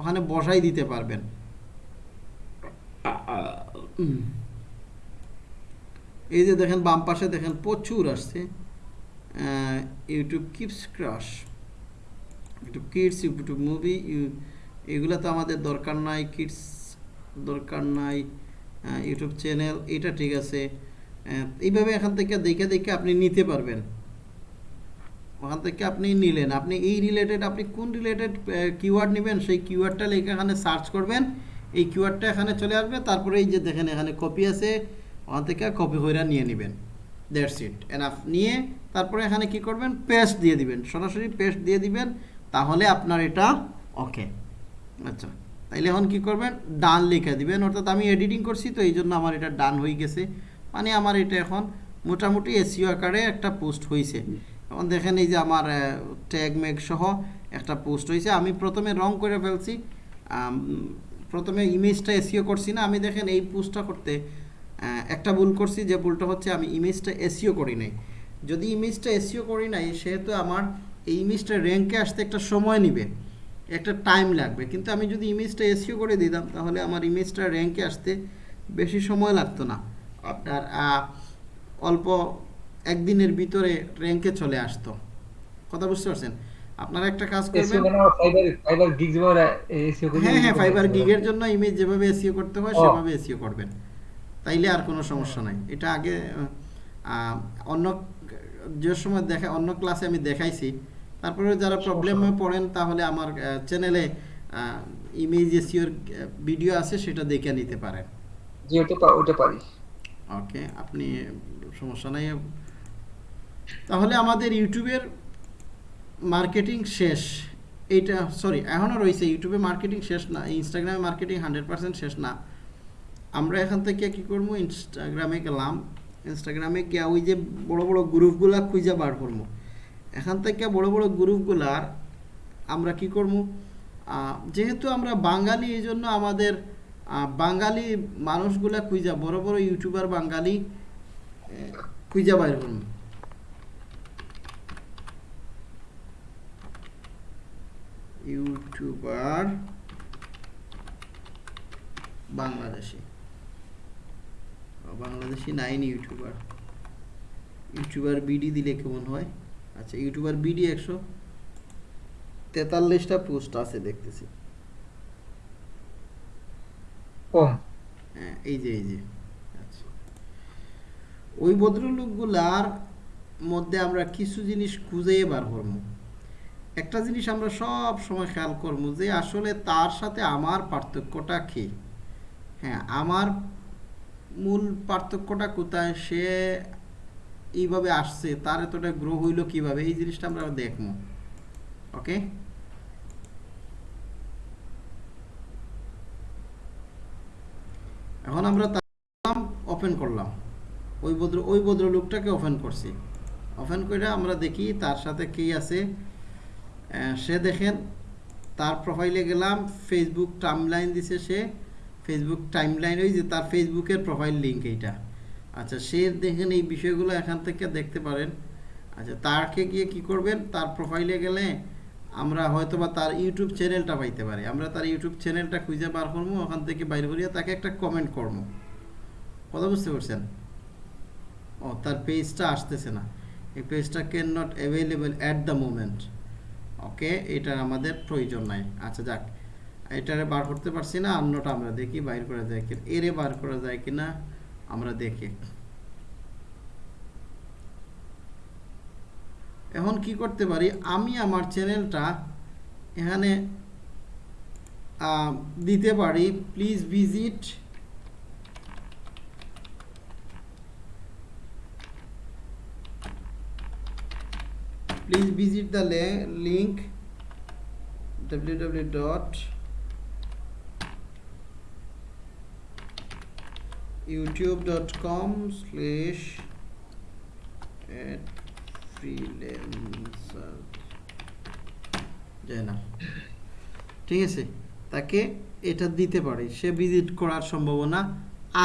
Speaker 1: ওখানে বসাই দিতে পারবেন এই যে দেখেন বাম পাশে দেখেন প্রচুর আসছে YouTube keeps crash YouTube Kids YouTube movie এগুলো তো আমাদের দরকার নাই কিডস দরকার নাই ইউটিউব চ্যানেল এটা ঠিক আছে এইভাবে এখান থেকে দেখে দেখে আপনি নিতে পারবেন ওখান থেকে আপনি নিলেন আপনি এই রিলেটেড আপনি কোন রিলেটেড কিওয়ার্ড নেবেন সেই কিওয়ার্ডটা লেখে এখানে সার্চ করবেন এই কিওয়ার্ডটা এখানে চলে আসবে তারপরে এই যে দেখেন এখানে কপি আছে ওখান থেকে কপি কইরা নিয়ে নেবেন দেড় সিট এনাফ নিয়ে তারপরে এখানে কি করবেন পেস্ট দিয়ে দিবেন সরাসরি পেস্ট দিয়ে দিবেন তাহলে আপনার এটা ওকে আচ্ছা তাইলে এখন কি করবেন ডান লেখা দিবেন অর্থাৎ আমি এডিটিং করছি তো এই জন্য আমার এটা ডান হয়ে গেছে মানে আমার এটা এখন মোটামুটি এসিও আকারে একটা পোস্ট হয়েছে এখন দেখেন এই যে আমার ট্যাগ ম্যাগ সহ একটা পোস্ট হয়েছে আমি প্রথমে রং করে ফেলছি প্রথমে ইমেজটা এসিও করছি না আমি দেখেন এই পোস্টটা করতে একটা ভুল করছি যে ভুলটা হচ্ছে আমি ইমেজটা এসিও করি নাই যদি ইমেজটা এসিও করি নাই সেহেতু আমার এই ইমেজটা র্যাঙ্কে আসতে একটা সময় নিবে একটা টাইম লাগবে কিন্তু আমি যদি ইমেজটা এসিও করে দিতাম তাহলে আমার ইমেজটা র্যাঙ্কে আসতে বেশি সময় লাগতো না আপনার অল্প একদিনের ভিতরে র্যাঙ্কে চলে আসতো কথা বুঝতে পারছেন আপনারা একটা কাজ করবেন হ্যাঁ হ্যাঁ ফাইবার গিগের জন্য ইমেজ যেভাবে এসিও করতে হয় সেভাবে এসিও করবেন তাইলে আর কোনো সমস্যা নাই এটা আগে অন্য যে সময় দেখা অন্য ক্লাসে আমি দেখাইছি তারপরে যারা প্রবলেমে পড়েন তাহলে আমার চ্যানেলে ইমেজ এসিওর ভিডিও আছে সেটা দেখে নিতে পারেন
Speaker 3: জি ওটা ওটা পারি
Speaker 1: ওকে আপনি সমস্যা নাই তাহলে আমাদের ইউটিউবের মার্কেটিং শেষ এইটা সরি এখনও রয়েছে ইউটিউবে মার্কেটিং শেষ না ইনস্টাগ্রামে মার্কেটিং হান্ড্রেড শেষ না আমরা এখান থেকে কি করবো ইনস্টাগ্রামে গেলাম ইনস্টাগ্রামে গিয়া ওই যে বড় বড় গ্রুপগুলো খুঁজে বার করবো এখান থেকে বড় বড় গ্রুপগুলার আমরা কি করব যেহেতু আমরা বাঙালি এই জন্য আমাদের বাঙালি মানুষগুলা খুঁজা বড় বড় ইউটিউবার বাঙালি খুঁজা বাইর করুন YouTuber Bangladeshi Bangladeshi nine YouTuber YouTuber BD দিলে কেমন হয় আচ্ছা ইউটিউবার বিডি একশো তেতাল্লিশটা পোস্ট আছে দেখতেছি হ্যাঁ, এই যে এই যে আচ্ছা। ওই ভদ্রলোকগুলার মধ্যে আমরা কিছু জিনিস খুঁজেই বার করবো একটা জিনিস আমরা সব সময় খেয়াল করবো যে আসলে তার সাথে আমার পার্থক্যটা কি হ্যাঁ আমার মূল পার্থক্যটা কোথায় সে এইভাবে আসছে তার এতটা গ্রো হইল কিভাবে এই জিনিসটা আমরা দেখবো ওকে এখন আমরা ওপেন করলাম ওই ভদ্র ওই ভদ্রলোকটাকে ওপেন করছি ওপেন করে আমরা দেখি তার সাথে কি আছে সে দেখেন তার প্রোফাইলে গেলাম ফেসবুক টাইম লাইন দিছে সে ফেসবুক লাইন ওই যে তার ফেসবুকের প্রোফাইল লিঙ্ক এইটা আচ্ছা সে দেখেন এই বিষয়গুলো এখান থেকে দেখতে পারেন আচ্ছা তারকে গিয়ে কি করবেন তার প্রোফাইলে গেলে আমরা হয়তো বা তার ইউটিউব চ্যানেলটা পাইতে পারি আমরা তার ইউটিউব চ্যানেলটা খুঁজে বার করবো ওখান থেকে বাইর করিয়া তাকে একটা কমেন্ট করবো কথা বুঝতে পারছেন ও তার পেজটা আসতেছে না এই পেজটা can not available at the moment okay এটার আমাদের প্রয়োজন নাই আচ্ছা যাক এটারে বার করতে পারছি না অন্যটা আমরা দেখি বাইর করা যায় কিনা এরে বার করা যায় কিনা আমরা দেখি এখন কি করতে পারি আমি আমার চ্যানেলটা এখানে দিতে পারি please visit please visit the link W dot YouTube dot com slash ঠিক আছে তাকে এটা দিতে পারে সে ভিজিট করার সম্ভাবনা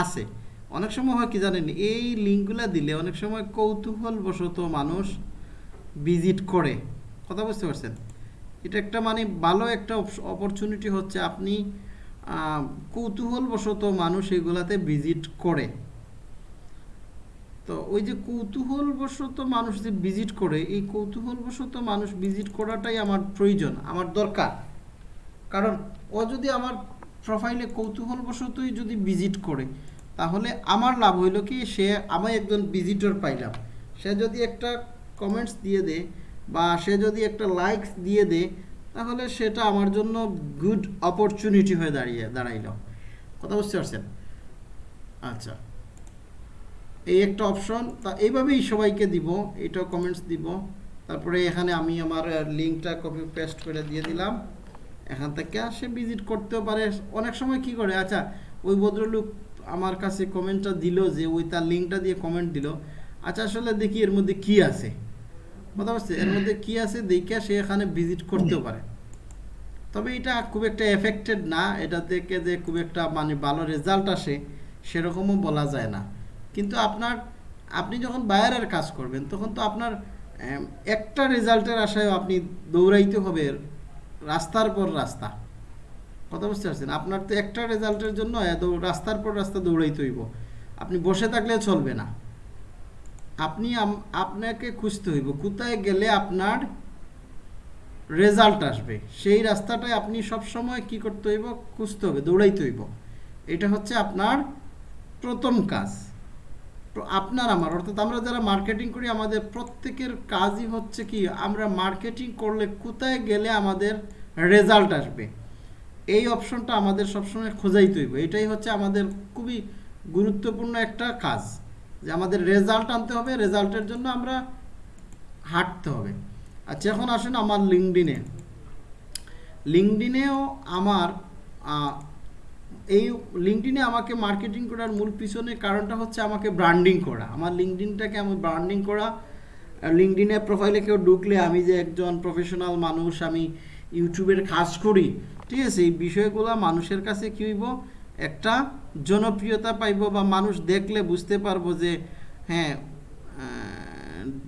Speaker 1: আছে অনেক সময় হয় কি জানেন এই লিঙ্কগুলো দিলে অনেক সময় কৌতূহলবশত মানুষ ভিজিট করে কথা বুঝতে পারছেন এটা একটা মানে ভালো একটা অপরচুনিটি হচ্ছে আপনি কৌতূহলবশত মানুষ এগুলাতে ভিজিট করে তো ওই যে কৌতূহলবশত মানুষ যে ভিজিট করে এই কৌতূহলবশত মানুষ ভিজিট করাটাই আমার প্রয়োজন আমার দরকার কারণ ও যদি আমার প্রোফাইলে কৌতূহলবশতই যদি ভিজিট করে তাহলে আমার লাভ হইল কি সে আমি একজন ভিজিটর পাইলাম সে যদি একটা কমেন্টস দিয়ে দে বা সে যদি একটা লাইকস দিয়ে দেয় তাহলে সেটা আমার জন্য গুড অপরচুনিটি হয়ে দাঁড়িয়ে দাঁড়াইল কথা বুঝতে পারছেন আচ্ছা এই একটা অপশন তা এইভাবেই সবাইকে দিব এটা কমেন্টস দিব তারপরে এখানে আমি আমার লিঙ্কটা কপি পেস্ট করে দিয়ে দিলাম এখান থেকে সে ভিজিট করতেও পারে অনেক সময় কি করে আচ্ছা ওই ভদ্রলোক আমার কাছে কমেন্টটা দিল যে ওই তার লিঙ্কটা দিয়ে কমেন্ট দিল আচ্ছা আসলে দেখি এর মধ্যে কি আছে কথা পারছি এর মধ্যে কি আছে দেখা সে এখানে ভিজিট করতেও পারে তবে এটা খুব একটা এফেক্টেড না এটা দেখে যে খুব একটা মানে ভালো রেজাল্ট আসে সেরকমও বলা যায় না কিন্তু আপনার আপনি যখন বাইরের কাজ করবেন তখন তো আপনার একটা রেজাল্টের আশায় আপনি দৌড়াইতে হবে রাস্তার পর রাস্তা কথা বুঝতে পারছেন আপনার তো একটা রেজাল্টের জন্য রাস্তার পর রাস্তা দৌড়াইতে হইব আপনি বসে থাকলে চলবে না আপনি আপনাকে খুঁজতে হইব কোথায় গেলে আপনার রেজাল্ট আসবে সেই রাস্তাটায় আপনি সব সময় কি করতে হইব খুঁজতে হবে দৌড়াইতে হইব এটা হচ্ছে আপনার প্রথম কাজ আপনার আমার অর্থাৎ আমরা যারা মার্কেটিং করি আমাদের প্রত্যেকের কাজই হচ্ছে কি আমরা মার্কেটিং করলে কোথায় গেলে আমাদের রেজাল্ট আসবে এই অপশনটা আমাদের সবসময় খোঁজাইতে হইব এটাই হচ্ছে আমাদের খুবই গুরুত্বপূর্ণ একটা কাজ যে আমাদের রেজাল্ট আনতে হবে রেজাল্টের জন্য আমরা হাঁটতে হবে আচ্ছা এখন আসুন আমার লিঙ্কডিনে লিঙ্কডিনেও আমার এই লিঙ্কডিনে আমাকে মার্কেটিং করার মূল পিছনে কারণটা হচ্ছে আমাকে ব্র্যান্ডিং করা আমার লিঙ্কডিনটাকে আমি ব্র্যান্ডিং করা লিঙ্কডিনে প্রোফাইলে কেউ ঢুকলে আমি যে একজন প্রফেশনাল মানুষ আমি ইউটিউবের কাজ করি ঠিক আছে এই বিষয়গুলো মানুষের কাছে কী হইব একটা জনপ্রিয়তা পাইব বা মানুষ দেখলে বুঝতে পারবো যে হ্যাঁ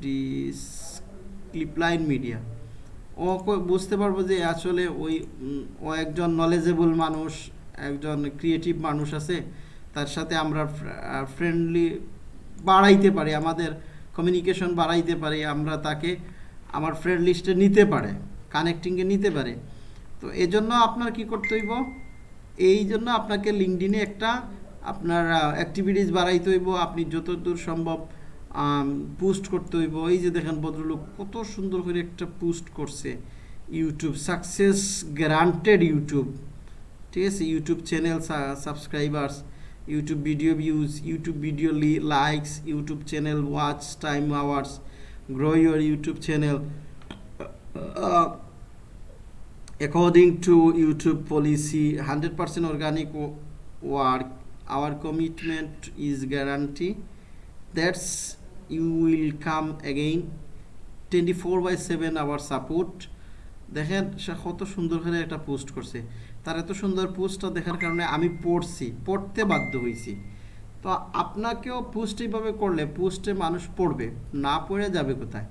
Speaker 1: ডিস ক্লিপলাইন মিডিয়া ও বুঝতে পারবো যে আসলে ওই ও একজন নলেজেবল মানুষ একজন ক্রিয়েটিভ মানুষ আছে তার সাথে আমরা ফ্রেন্ডলি বাড়াইতে পারি আমাদের কমিউনিকেশন বাড়াইতে পারি আমরা তাকে আমার ফ্রেন্ড লিস্টে নিতে পারে কানেক্টিংয়ে নিতে পারে তো এজন্য আপনার কি করতে হইব এই জন্য আপনাকে লিঙ্কডিনে একটা আপনার অ্যাক্টিভিটিস বাড়াইতে হইব আপনি যতদূর সম্ভব পোস্ট করতে হইব এই যে দেখেন ভদ্রলোক কত সুন্দর করে একটা পোস্ট করছে ইউটিউব সাকসেস গ্রান্টেড ইউটিউব ঠিক আছে YouTube channel subscribers YouTube video views YouTube video likes YouTube channel watch time hours grow your YouTube channel according to YouTube policy hundred percent organic work our commitment is guarantee that's you will come again twenty four by seven hour support দেখেন সে কত সুন্দর করে একটা post করছে তার এত সুন্দর পোস্টটা দেখার কারণে আমি পড়ছি পড়তে বাধ্য হয়েছি তো আপনাকেও পোস্ট এইভাবে করলে পোস্টে মানুষ পড়বে না পড়ে যাবে কোথায়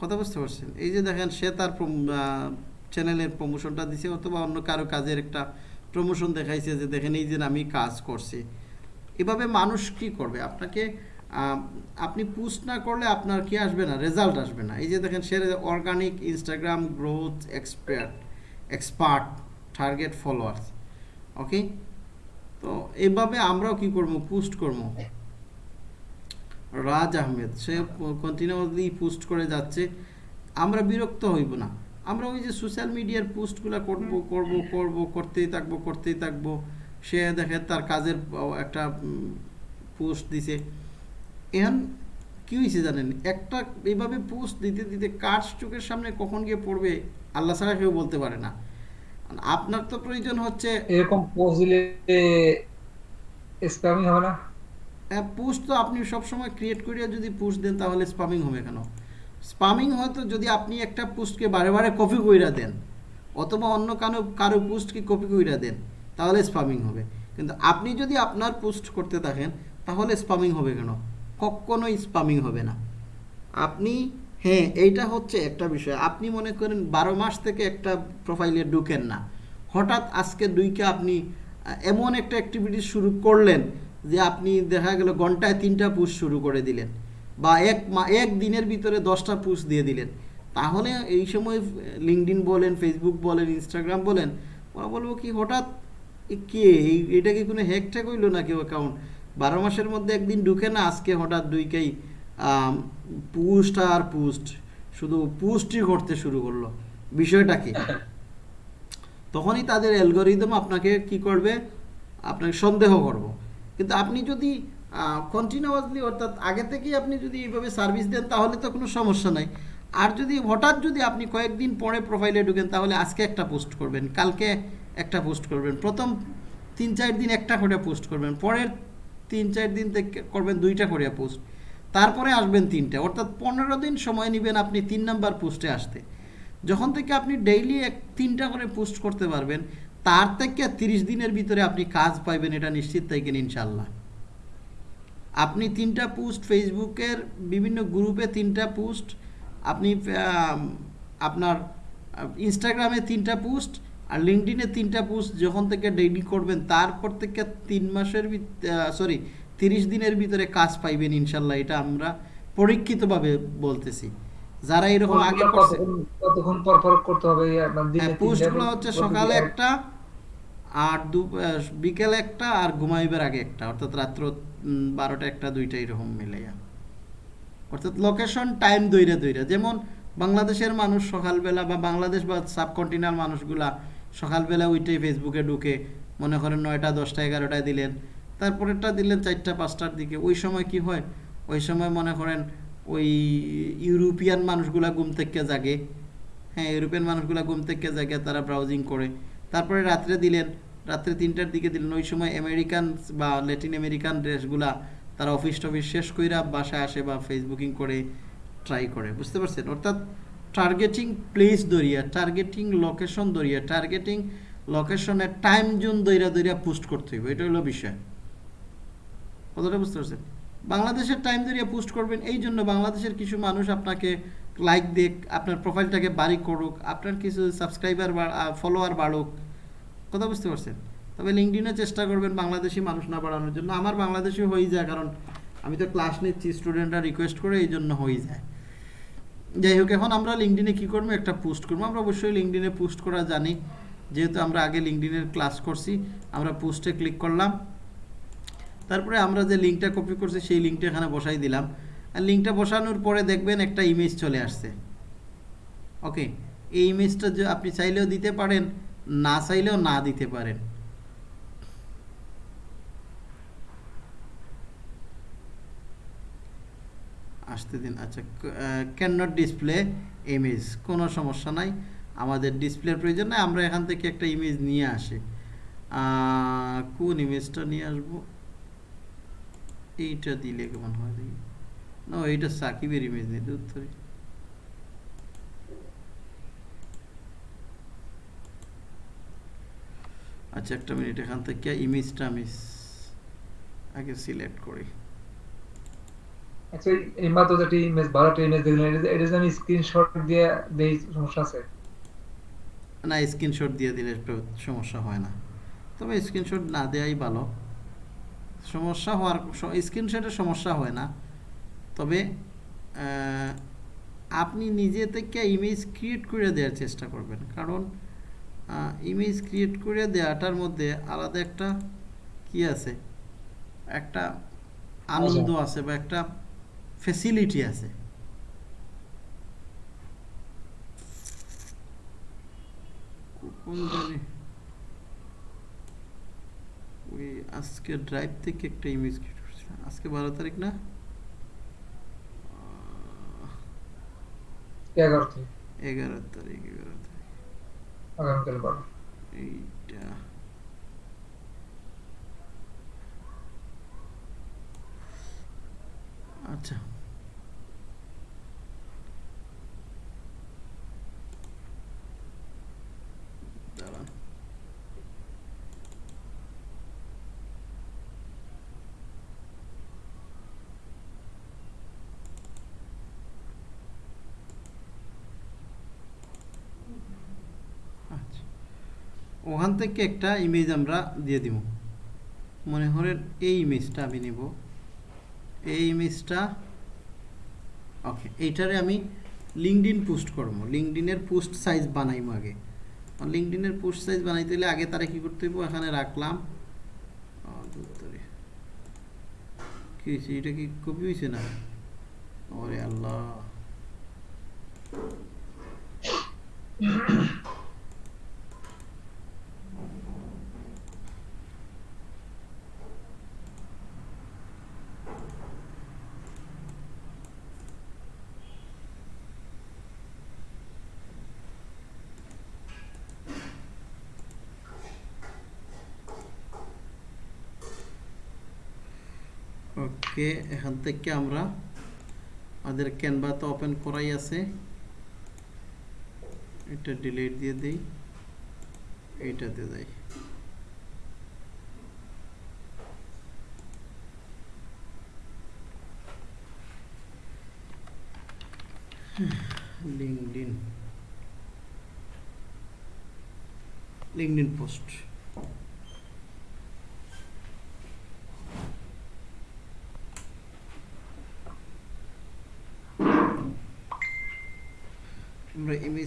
Speaker 1: কথা বুঝতে পারছেন এই যে দেখেন সে তার চ্যানেলের প্রমোশনটা দিছে অথবা অন্য কারো কাজের একটা প্রমোশন দেখাইছে যে দেখেন এই যে আমি কাজ করছি এভাবে মানুষ কি করবে আপনাকে আপনি পোস্ট না করলে আপনার কি আসবে না রেজাল্ট আসবে না এই যে দেখেন সে organic Instagram growth expert expert target followers okay তো এভাবে আমরাও কি করব পোস্ট করব রাজ আহমেদ সে কন্টিনিউলি পোস্ট করে যাচ্ছে আমরা বিরক্ত হইব না আমরা ওই যে সোশ্যাল মিডিয়ার পোস্টগুলো করবো করবো করবো করতেই থাকবো করতেই থাকবো সে দেখে তার কাজের একটা পোস্ট দিছে এখন কী হয়েছে জানেন একটা এইভাবে পোস্ট দিতে দিতে কার চোখের সামনে কখন গিয়ে পড়বে আল্লাহ ছাড়া কেউ বলতে পারে না আপনার তো প্রয়োজন হচ্ছে
Speaker 3: এরকম পোস্ট দিলে স্প্যামিং হবে না
Speaker 1: পোস্ট হ্যাঁ, তো আপনি সবসময় ক্রিয়েট করিয়া যদি পোস্ট দেন তাহলে স্প্যামিং হবে কেন স্পামিং হয়তো যদি আপনি একটা পোস্টকে বারে বারে কপি কইরা দেন অথবা অন্য কারো কারো পোস্টকে কপি কইরা দেন তাহলে স্পামিং হবে কিন্তু আপনি যদি আপনার পোস্ট করতে থাকেন তাহলে স্পামিং হবে কেন কখনোই স্পামিং হবে না আপনি হ্যাঁ এইটা হচ্ছে একটা বিষয় আপনি মনে করেন বারো মাস থেকে একটা প্রোফাইলে ঢুকেন না হঠাৎ আজকে দুইকে আপনি এমন একটা অ্যাক্টিভিটি শুরু করলেন যে আপনি দেখা গেল ঘন্টায় তিনটা পোস্ট শুরু করে দিলেন বা এক মা এক দিনের ভিতরে দশটা পোস্ট দিয়ে দিলেন তাহলে এই সময় লিঙ্কডিন বলেন ফেসবুক বলেন ইনস্টাগ্রাম বলেন ওরা বলবো কি হঠাৎ কে এই এটা কি কোনো হ্যাক ট্যাক হইলো না কেউ অ্যাকাউন্ট বারো মাসের মধ্যে একদিন ঢুকে না আজকে হঠাৎ দুইকেই পুস্ট আর পুস্ট শুধু পুস্টই ঘটতে শুরু করলো বিষয়টা কি তখনই তাদের অ্যালগোরিদম আপনাকে কি করবে আপনাকে সন্দেহ করব কিন্তু আপনি যদি কন্টিনিউয়াসলি অর্থাৎ আগে থেকেই আপনি যদি এইভাবে সার্ভিস দেন তাহলে তো কোনো সমস্যা নাই আর যদি হঠাৎ যদি আপনি কয়েকদিন পরে প্রোফাইলে ঢুকেন তাহলে আজকে একটা পোস্ট করবেন কালকে একটা পোস্ট করবেন প্রথম তিন চার দিন একটা করে পোস্ট করবেন পরের তিন চার দিন থেকে করবেন দুইটা করে পোস্ট তারপরে আসবেন তিনটা অর্থাৎ পনেরো দিন সময় নেবেন আপনি তিন নাম্বার পোস্টে আসতে যখন থেকে আপনি ডেইলি এক তিনটা করে পোস্ট করতে পারবেন তার থেকে তিরিশ দিনের ভিতরে আপনি কাজ পাইবেন এটা নিশ্চিত থাকেন ইনশাল্লাহ আপনি তিনটা পোস্ট ফেসবুকের বিভিন্ন গ্রুপে তিনটা পোস্ট আপনি আপনার ইনস্টাগ্রামে তিনটা পোস্ট আর লিঙ্কডিনে তিনটা পোস্ট যখন থেকে ডেইলি করবেন তারপর থেকে তিন মাসের সরি তিরিশ দিনের ভিতরে কাজ পাইবেন ইনশাল্লাহ এটা আমরা পরীক্ষিতভাবে বলতেছি যারা এরকম আগে করছে
Speaker 3: পোস্টগুলো
Speaker 1: হ্যাঁ, হচ্ছে সকালে একটা আর দু বিকেলে একটা আর ঘুমাইবার আগে একটা অর্থাৎ রাত্র বারোটা একটা দুইটা এরকম মিলাইয়া অর্থাৎ লোকেশন টাইম দৈরে দৈরে যেমন বাংলাদেশের মানুষ সকালবেলা বা বাংলাদেশ বা সাবকন্টিনাল মানুষগুলা সকালবেলা ওইটাই ফেসবুকে ঢুকে মনে করেন নয়টা দশটা এগারোটায় দিলেন তারপরেরটা দিলেন চারটা পাঁচটার দিকে ওই সময় কি হয় ওই সময় মনে করেন ওই ইউরোপিয়ান মানুষগুলা ঘুম থেকে জাগে হ্যাঁ ইউরোপিয়ান মানুষগুলা ঘুম থেকে জাগে তারা ব্রাউজিং করে তারপরে রাত্রে দিলেন রাত্রে তিনটার দিকে দিলেন ওই সময় আমেরিকান বা ল্যাটিন আমেরিকান ড্রেসগুলা তারা অফিস টফিস শেষ কইরা বাসায় আসে বা ফেসবুকিং করে ট্রাই করে বুঝতে পারছেন অর্থাৎ টার্গেটিং প্লেস দরিয়া টার্গেটিং লোকেশন দরিয়া টার্গেটিং লোকেশনে টাইম জোন দইরা দৈরা পোস্ট করতে হইব এটা হলো বিষয় কতটা বুঝতে পারছেন বাংলাদেশের টাইম দরিয়া পোস্ট করবেন এই জন্য বাংলাদেশের কিছু মানুষ আপনাকে লাইক দেখ আপনার প্রোফাইলটাকে বাড়ি করুক আপনার কিছু সাবস্ক্রাইবার ফলোয়ার বাড়ুক কথা বুঝতে পারছেন তবে লিঙ্কডিনে চেষ্টা করবেন বাংলাদেশি মানুষ না বাড়ানোর জন্য আমার বাংলাদেশি হয়ে যায় কারণ আমি তো ক্লাস নিচ্ছি স্টুডেন্টরা রিকোয়েস্ট করে এই জন্য হয়ে যায় যাই হোক এখন আমরা লিঙ্কডিনে কী করবো একটা পোস্ট করবো আমরা অবশ্যই লিঙ্কডিনে পোস্ট করা জানি যেহেতু আমরা আগে লিঙ্কডিনের ক্লাস করছি আমরা পোস্টে ক্লিক করলাম তারপরে আমরা যে লিঙ্কটা কপি করছি সেই লিঙ্কটা এখানে বসাই দিলাম আর লিঙ্কটা বসানোর পরে দেখবেন একটা ইমেজ চলে আসছে ওকে এই ইমেজটা আপনি চাইলেও দিতে পারেন না চাইলেও না দিতে পারেন আসতে দিন আচ্ছা ক্যান নট ডিসপ্লে ইমেজ কোনো সমস্যা নাই আমাদের ডিসপ্লের প্রয়োজন নাই আমরা এখান থেকে একটা ইমেজ নিয়ে আসি কোন ইমেজটা নিয়ে আসবো এইটা দিলে কেমন হয় না এইটা সাকিবের ইমেজ নিয়ে দূর আচ্ছা একটা মিনিট এখান থেকে ইমেজটা আমি আগে সিলেক্ট করি
Speaker 3: আচ্ছা এই মাত্র যেটি ইমেজ বারোটা ইমেজ দেখলেন এটা আমি স্ক্রিনশট দিয়ে দেই সমস্যা আছে
Speaker 1: না স্ক্রিনশট দিয়ে দিলে একটু সমস্যা হয় না তবে স্ক্রিনশট না দেয়াই ভালো সমস্যা হওয়ার স্ক্রিনশটের সমস্যা হয় না তবে আপনি নিজে থেকে ইমেজ ক্রিয়েট করে দেওয়ার চেষ্টা করবেন কারণ ইমেজ ক্রিয়েট করে দেওয়াটার মধ্যে আলাদা একটা কি আছে একটা আনন্দ আছে বা একটা ফেসিলিটি আছে কোন জানি ওই আজকে ড্রাইভ থেকে একটা ইমেজ ক্রিয়েট করছিলাম আজকে বারো তারিখ না
Speaker 3: এগারো
Speaker 1: এগারো তারিখ এগারো
Speaker 3: আগামীকাল
Speaker 1: এইটা আচ্ছা দাঁড়ান ওখান থেকে একটা ইমেজ আমরা দিয়ে দিব মনে করেন এই ইমেজটা আমি নেব এই ইমেজটা ওকে এইটারে আমি লিঙ্কডিন পোস্ট করবো লিঙ্কডিনের পোস্ট সাইজ বানাইব আগে লিঙ্কডিনের পোস্ট সাইজ বানাইতে হলে আগে তারা কি করতে হইব এখানে রাখলাম এটা কি কপি হয়েছে না ওরে আল্লাহ কে এখান থেকে আমরা আমাদের ক্যানভা তো ওপেন করাই আছে এটা ডিলিট দিয়ে দিই দিয়ে দেয় লিঙ্কডিন লিঙ্কডিন পোস্ট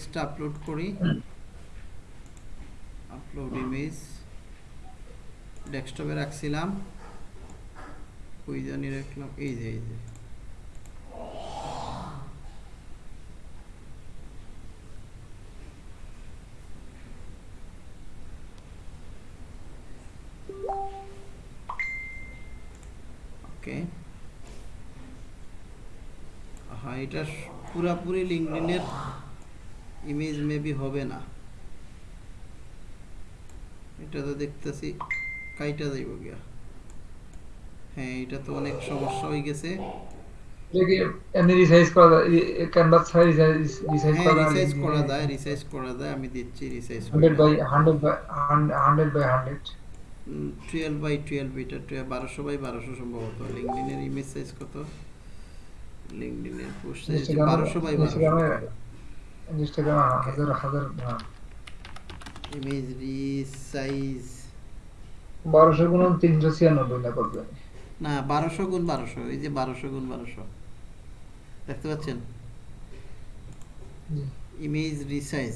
Speaker 1: ইমেজটা আপলোড করি আপলোড ইমেজ ডেস্কটপে রাখছিলাম ওই জানি রাখলাম এই যে এই যে এটা পুরাপুরি লিঙ্কডিনের ইমেজ মেবি হবে না এটা তো দেখতেছি কাইটা যাইব গিয়া হ্যাঁ এটা তো অনেক সমস্যা হয়ে গেছে
Speaker 3: রিসাইজ করা ক্যানভাস রিসাইজ করা
Speaker 1: রিসাইজ করা যায় হ্যাঁ, রিসাইজ করা যায় আমি দিচ্ছি রিসাইজ
Speaker 3: 100 বাই 100 বাই 100 বাই
Speaker 1: এটা বারোশো বাই বারোশো সম্ভবত লিঙ্কডিনের ইমেজ সাইজ কত লিঙ্কডিনের পোস্ট সাইজ বারোশো বাই
Speaker 3: ইনস্টাগ্রামে হাজার হাজার না করবে
Speaker 1: না 1200 গুণ যে 1200 গুণ 1200 দেখতে পাচ্ছেন ইমেজ রিসাইজ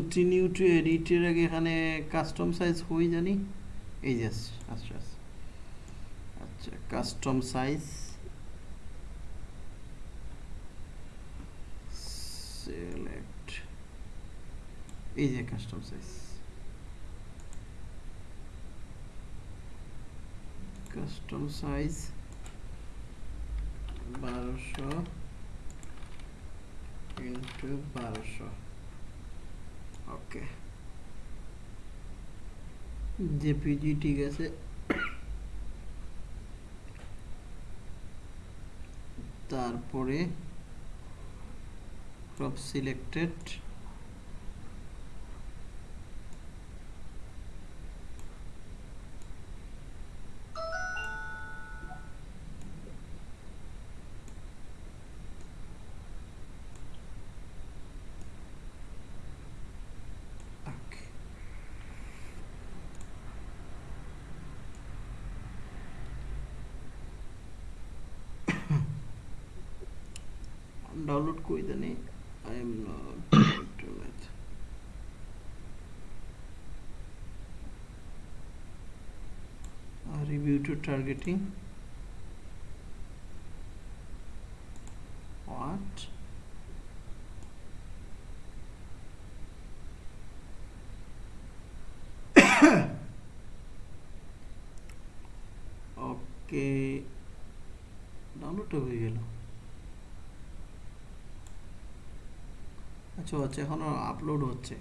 Speaker 1: কন্টিনিউ টু এডিটের আগে এখানে কাস্টম সাইজ হই জানি এই যে আচ্ছা আচ্ছা কাস্টম সাইজ সিলেক্ট এই যে কাস্টম সাইজ কাস্টম সাইজ বারোশো ইন্টু বারোশো ওকে জেপিজি ঠিক আছে তারপরে ক্রপ সিলেক্টেড डाउनलोड कोई तो नहीं I am not internet review to targeting what okay download হয়ে গেল আচ্ছা আচ্ছা এখনও আপলোড হচ্ছে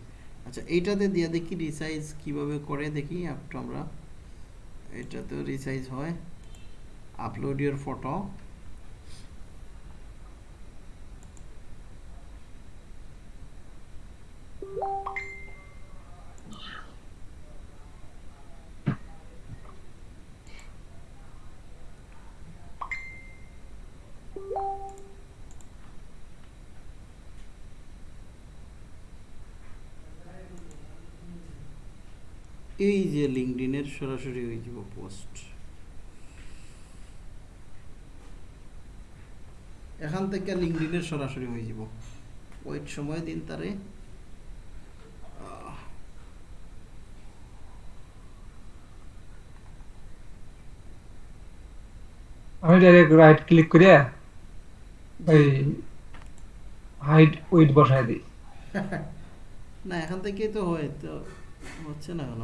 Speaker 1: আচ্ছা এইটাতে দিয়ে দেখি রিসাইজ কিভাবে করে দেখি অ্যাপটা আমরা এটাতেও রিসাইজ হয় আপলোড ইউর ফটো এই যে লিঙ্কডিনের সরাসরি ওই যাব পোস্ট এখান থেকে লিঙ্কডিনের সরাসরি হয়ে যাব ওই সময় দিন তারে
Speaker 3: আমি ডাইরেক্ট রাইট ক্লিক করে ওই হাইড উইথ বসায় দিই
Speaker 1: না এখান থেকে তো হয় তো হচ্ছে না কেন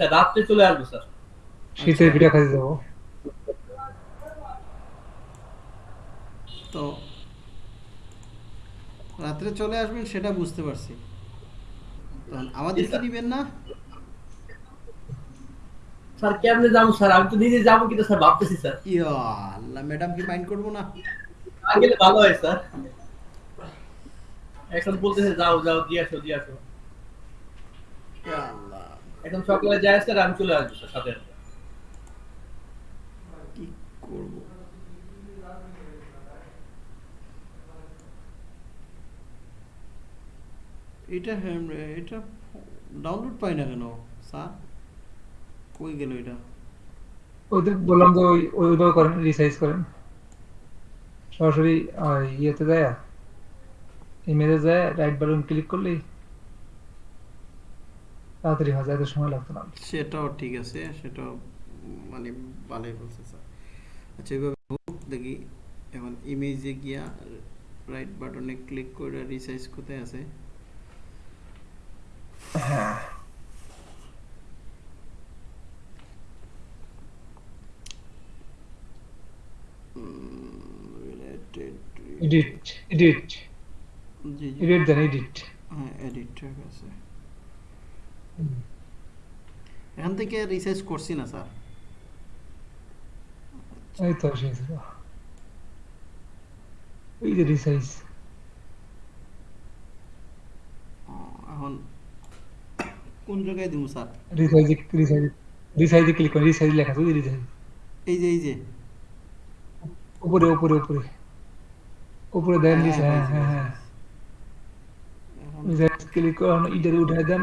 Speaker 4: স্যার
Speaker 1: আচ্ছা,
Speaker 4: রাত্রে চলে আসবো স্যার
Speaker 3: শীতের ভিড়া কাজে যাবো
Speaker 1: তো রাত্রে চলে আসবেন সেটা বুঝতে পারছি আমাদের কি দিবেন না
Speaker 4: স্যার কেমনে যাবো স্যার আমি তো নিজে যাবো কিন্তু স্যার ভাবতেছি স্যার
Speaker 1: ইয়া আল্লাহ ম্যাডাম কি মাইন্ড করবো না
Speaker 4: আগে ভালো হয় স্যার এখন বলতেছে যাও যাও দিয়ে আসো
Speaker 1: ইয়া
Speaker 4: একদম সকালে যায় স্যার আমি চলে আসবো সাথে
Speaker 1: কি করব এটা হ্যাঁ এটা ডাউনলোড পাই না কেন স্যার কই গেল এটা
Speaker 3: ওদের বললাম যে ওই ওইভাবে করেন রিসাইজ করেন সরাসরি ইয়েতে যায় ইমেজে যায় রাইট বাটন ক্লিক করলেই তাড়াতাড়ি হয়ে যায় সময় লাগতো না
Speaker 1: সেটাও ঠিক আছে সেটাও মানে ভালোই বলছে স্যার আচ্ছা এইভাবে দেখি এখন ইমেজে গিয়া রাইট বাটনে ক্লিক করে রিসাইজ কোথায় আছে
Speaker 3: এডিট এডিট এডিট দেন এডিট
Speaker 1: হ্যাঁ এডিট হ্যাঁ, ঠিক আছে এখান থেকে রিসার্চ করছি না স্যার
Speaker 3: এই তো এই যে রিসার্চ
Speaker 1: এখন কোন জায়গায় দিব স্যার
Speaker 3: রিসাইজ রিসাইজ রিসাইজে ক্লিক করুন রিসাইজ লেখা আছে রিসাইজ
Speaker 1: এই যে এই যে
Speaker 3: উপরে উপরে উপরে উপরে দেন রিসাইজ হ্যাঁ, হ্যাঁ হ্যাঁ রিসাইজ ক্লিক করুন ইডারে উঠায় দেন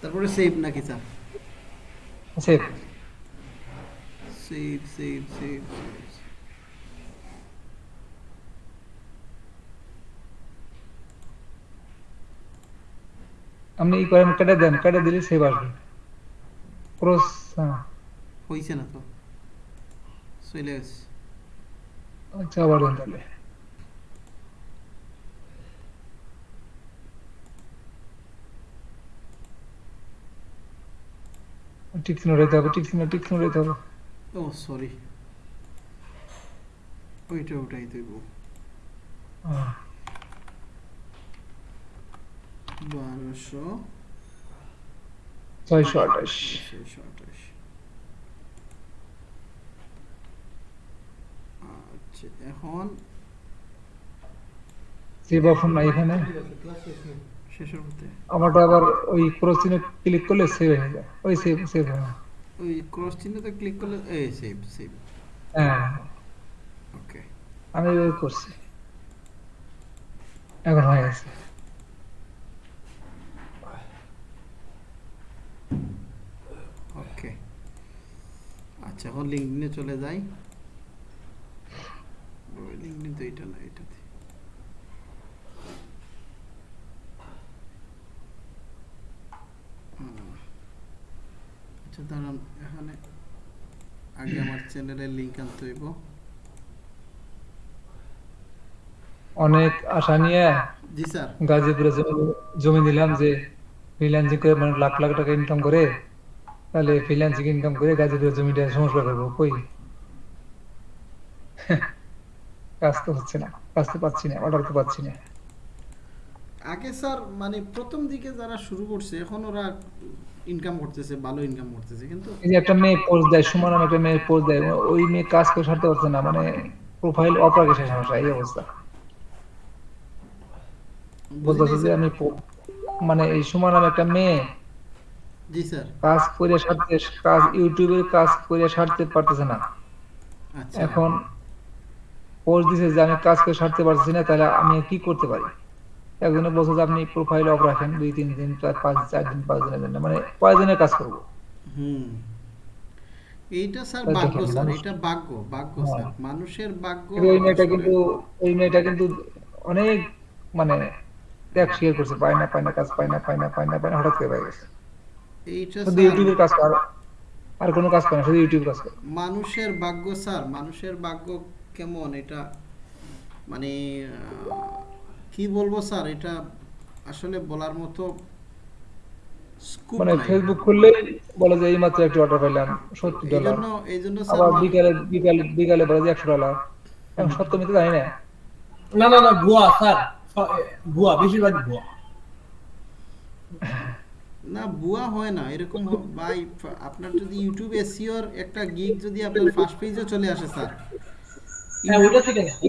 Speaker 1: তারপরে সেভ নাকি sir
Speaker 3: save
Speaker 1: save save save
Speaker 3: আপনি এই করেন কেটে দেন কেটে দিলে সেভ আসবে ক্রস হ্যাঁ
Speaker 1: হইছে না তো চলে গেছে
Speaker 3: আচ্ছা আবার দেন তাহলে টিক চিহ্ন রেখে হবে টিক চিহ্ন রেখে হবে
Speaker 1: ও সরি ওইটা উঠাই দেব বারোশো
Speaker 3: ছয়শো আঠাশ
Speaker 1: ছয়শো আঠাশ আচ্ছা এখন
Speaker 3: সেবা ফোন নাই এখানে
Speaker 1: শেষের মধ্যে
Speaker 3: আমারটা আবার ওই ক্রস চিহ্নে ক্লিক করলে সেভ হয়ে যায় ওই সেভ সেভ হয়
Speaker 1: ওই ক্রস চিহ্নতে ক্লিক করলে এই সেভ সেভ ওকে
Speaker 3: আমি ওই করছি এখন হয়ে গেছে
Speaker 1: ওকে আচ্ছা এখন লিঙ্কডিনে চলে যাই লিঙ্কডিন তো এটা না এটা আচ্ছা দাঁড়ান এখানে আগে আমার চ্যানেলের আনতে হইব
Speaker 3: অনেক আশা নিয়ে
Speaker 1: জি স্যার
Speaker 3: গাজীপুরে জমি নিলাম যে ফ্রিল্যান্সিং করে মানে লাখ লাখ টাকা ইনকাম করে তাহলে ফ্রিল্যান্সিং ইনকাম করে গাজীপুরের জমিটা সংস্কার করবো কই কাজ তো হচ্ছে না কাজ তো পাচ্ছি না অর্ডার তো পাচ্ছি না
Speaker 1: আগে স্যার মানে প্রথম দিকে যারা শুরু করছে এখন ওরা ইনকাম করতেছে ভালো ইনকাম করতেছে কিন্তু
Speaker 3: এই যে একটা মেয়ে পোস্ট দেয় সুমন নামে একটা মেয়ে পোস্ট দেয় ওই মেয়ে কাজ করে সারতে পারছে না মানে প্রোফাইল অপরাগে শেষ সমস্যা এই অবস্থা বলতেছে যে আমি মানে এই সুমন নামে একটা মেয়ে
Speaker 1: জি স্যার
Speaker 3: কাজ করে সারতে কাজ ইউটিউবের কাজ করে সারতে পারতেছে না
Speaker 1: আচ্ছা
Speaker 3: এখন পোস্ট দিছে যে আমি কাজ করে সারতে পারছি না তাহলে আমি কি করতে পারি একজনে বলছে যে আপনি প্রোফাইল অফ রাখেন দুই তিন দিন চার পাঁচ চার দিন পাঁচ দিনের জন্য মানে দিনের কাজ করবো হ্যাঁ। মানে আর কোনো কাজ না শুধু
Speaker 1: মানুষের ভাগ্য স্যার মানুষের ভাগ্য কেমন এটা মানে কি বলবো স্যার এটা আসলে বলার মতো
Speaker 3: মানে ফেসবুক খুললে বলে যে এইমাত্র একটা অর্ডার পাইলাম
Speaker 1: 70
Speaker 3: ডলার
Speaker 1: স্যার
Speaker 3: বিকালে বিকালে বিকালে বলে যে 100 ডলার এখন সত্য মিথ্যে জানি না
Speaker 4: না না না ভুয়া স্যার ভুয়া বেশিরভাগ ভুয়া
Speaker 1: না ভুয়া হয় না এরকম ভাই আপনার যদি ইউটিউব এসিওর একটা গিগ যদি আপনার ফার্স্ট পেজে চলে আসে স্যার
Speaker 4: হ্যাঁ ওটা থেকে আছে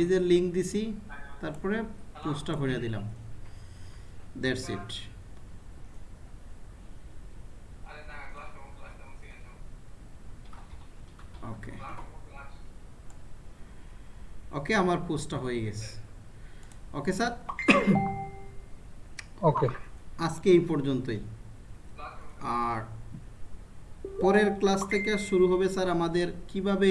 Speaker 3: এই
Speaker 1: যে লিঙ্ক দিছি তারপরে পোস্টটা করে দিলাম দ্যাটস ইট ওকে ওকে আমার পোস্টটা হয়ে গেছে ওকে স্যার
Speaker 3: ওকে
Speaker 1: আজকে এই পর্যন্তই আর পরের ক্লাস থেকে শুরু হবে স্যার আমাদের কিভাবে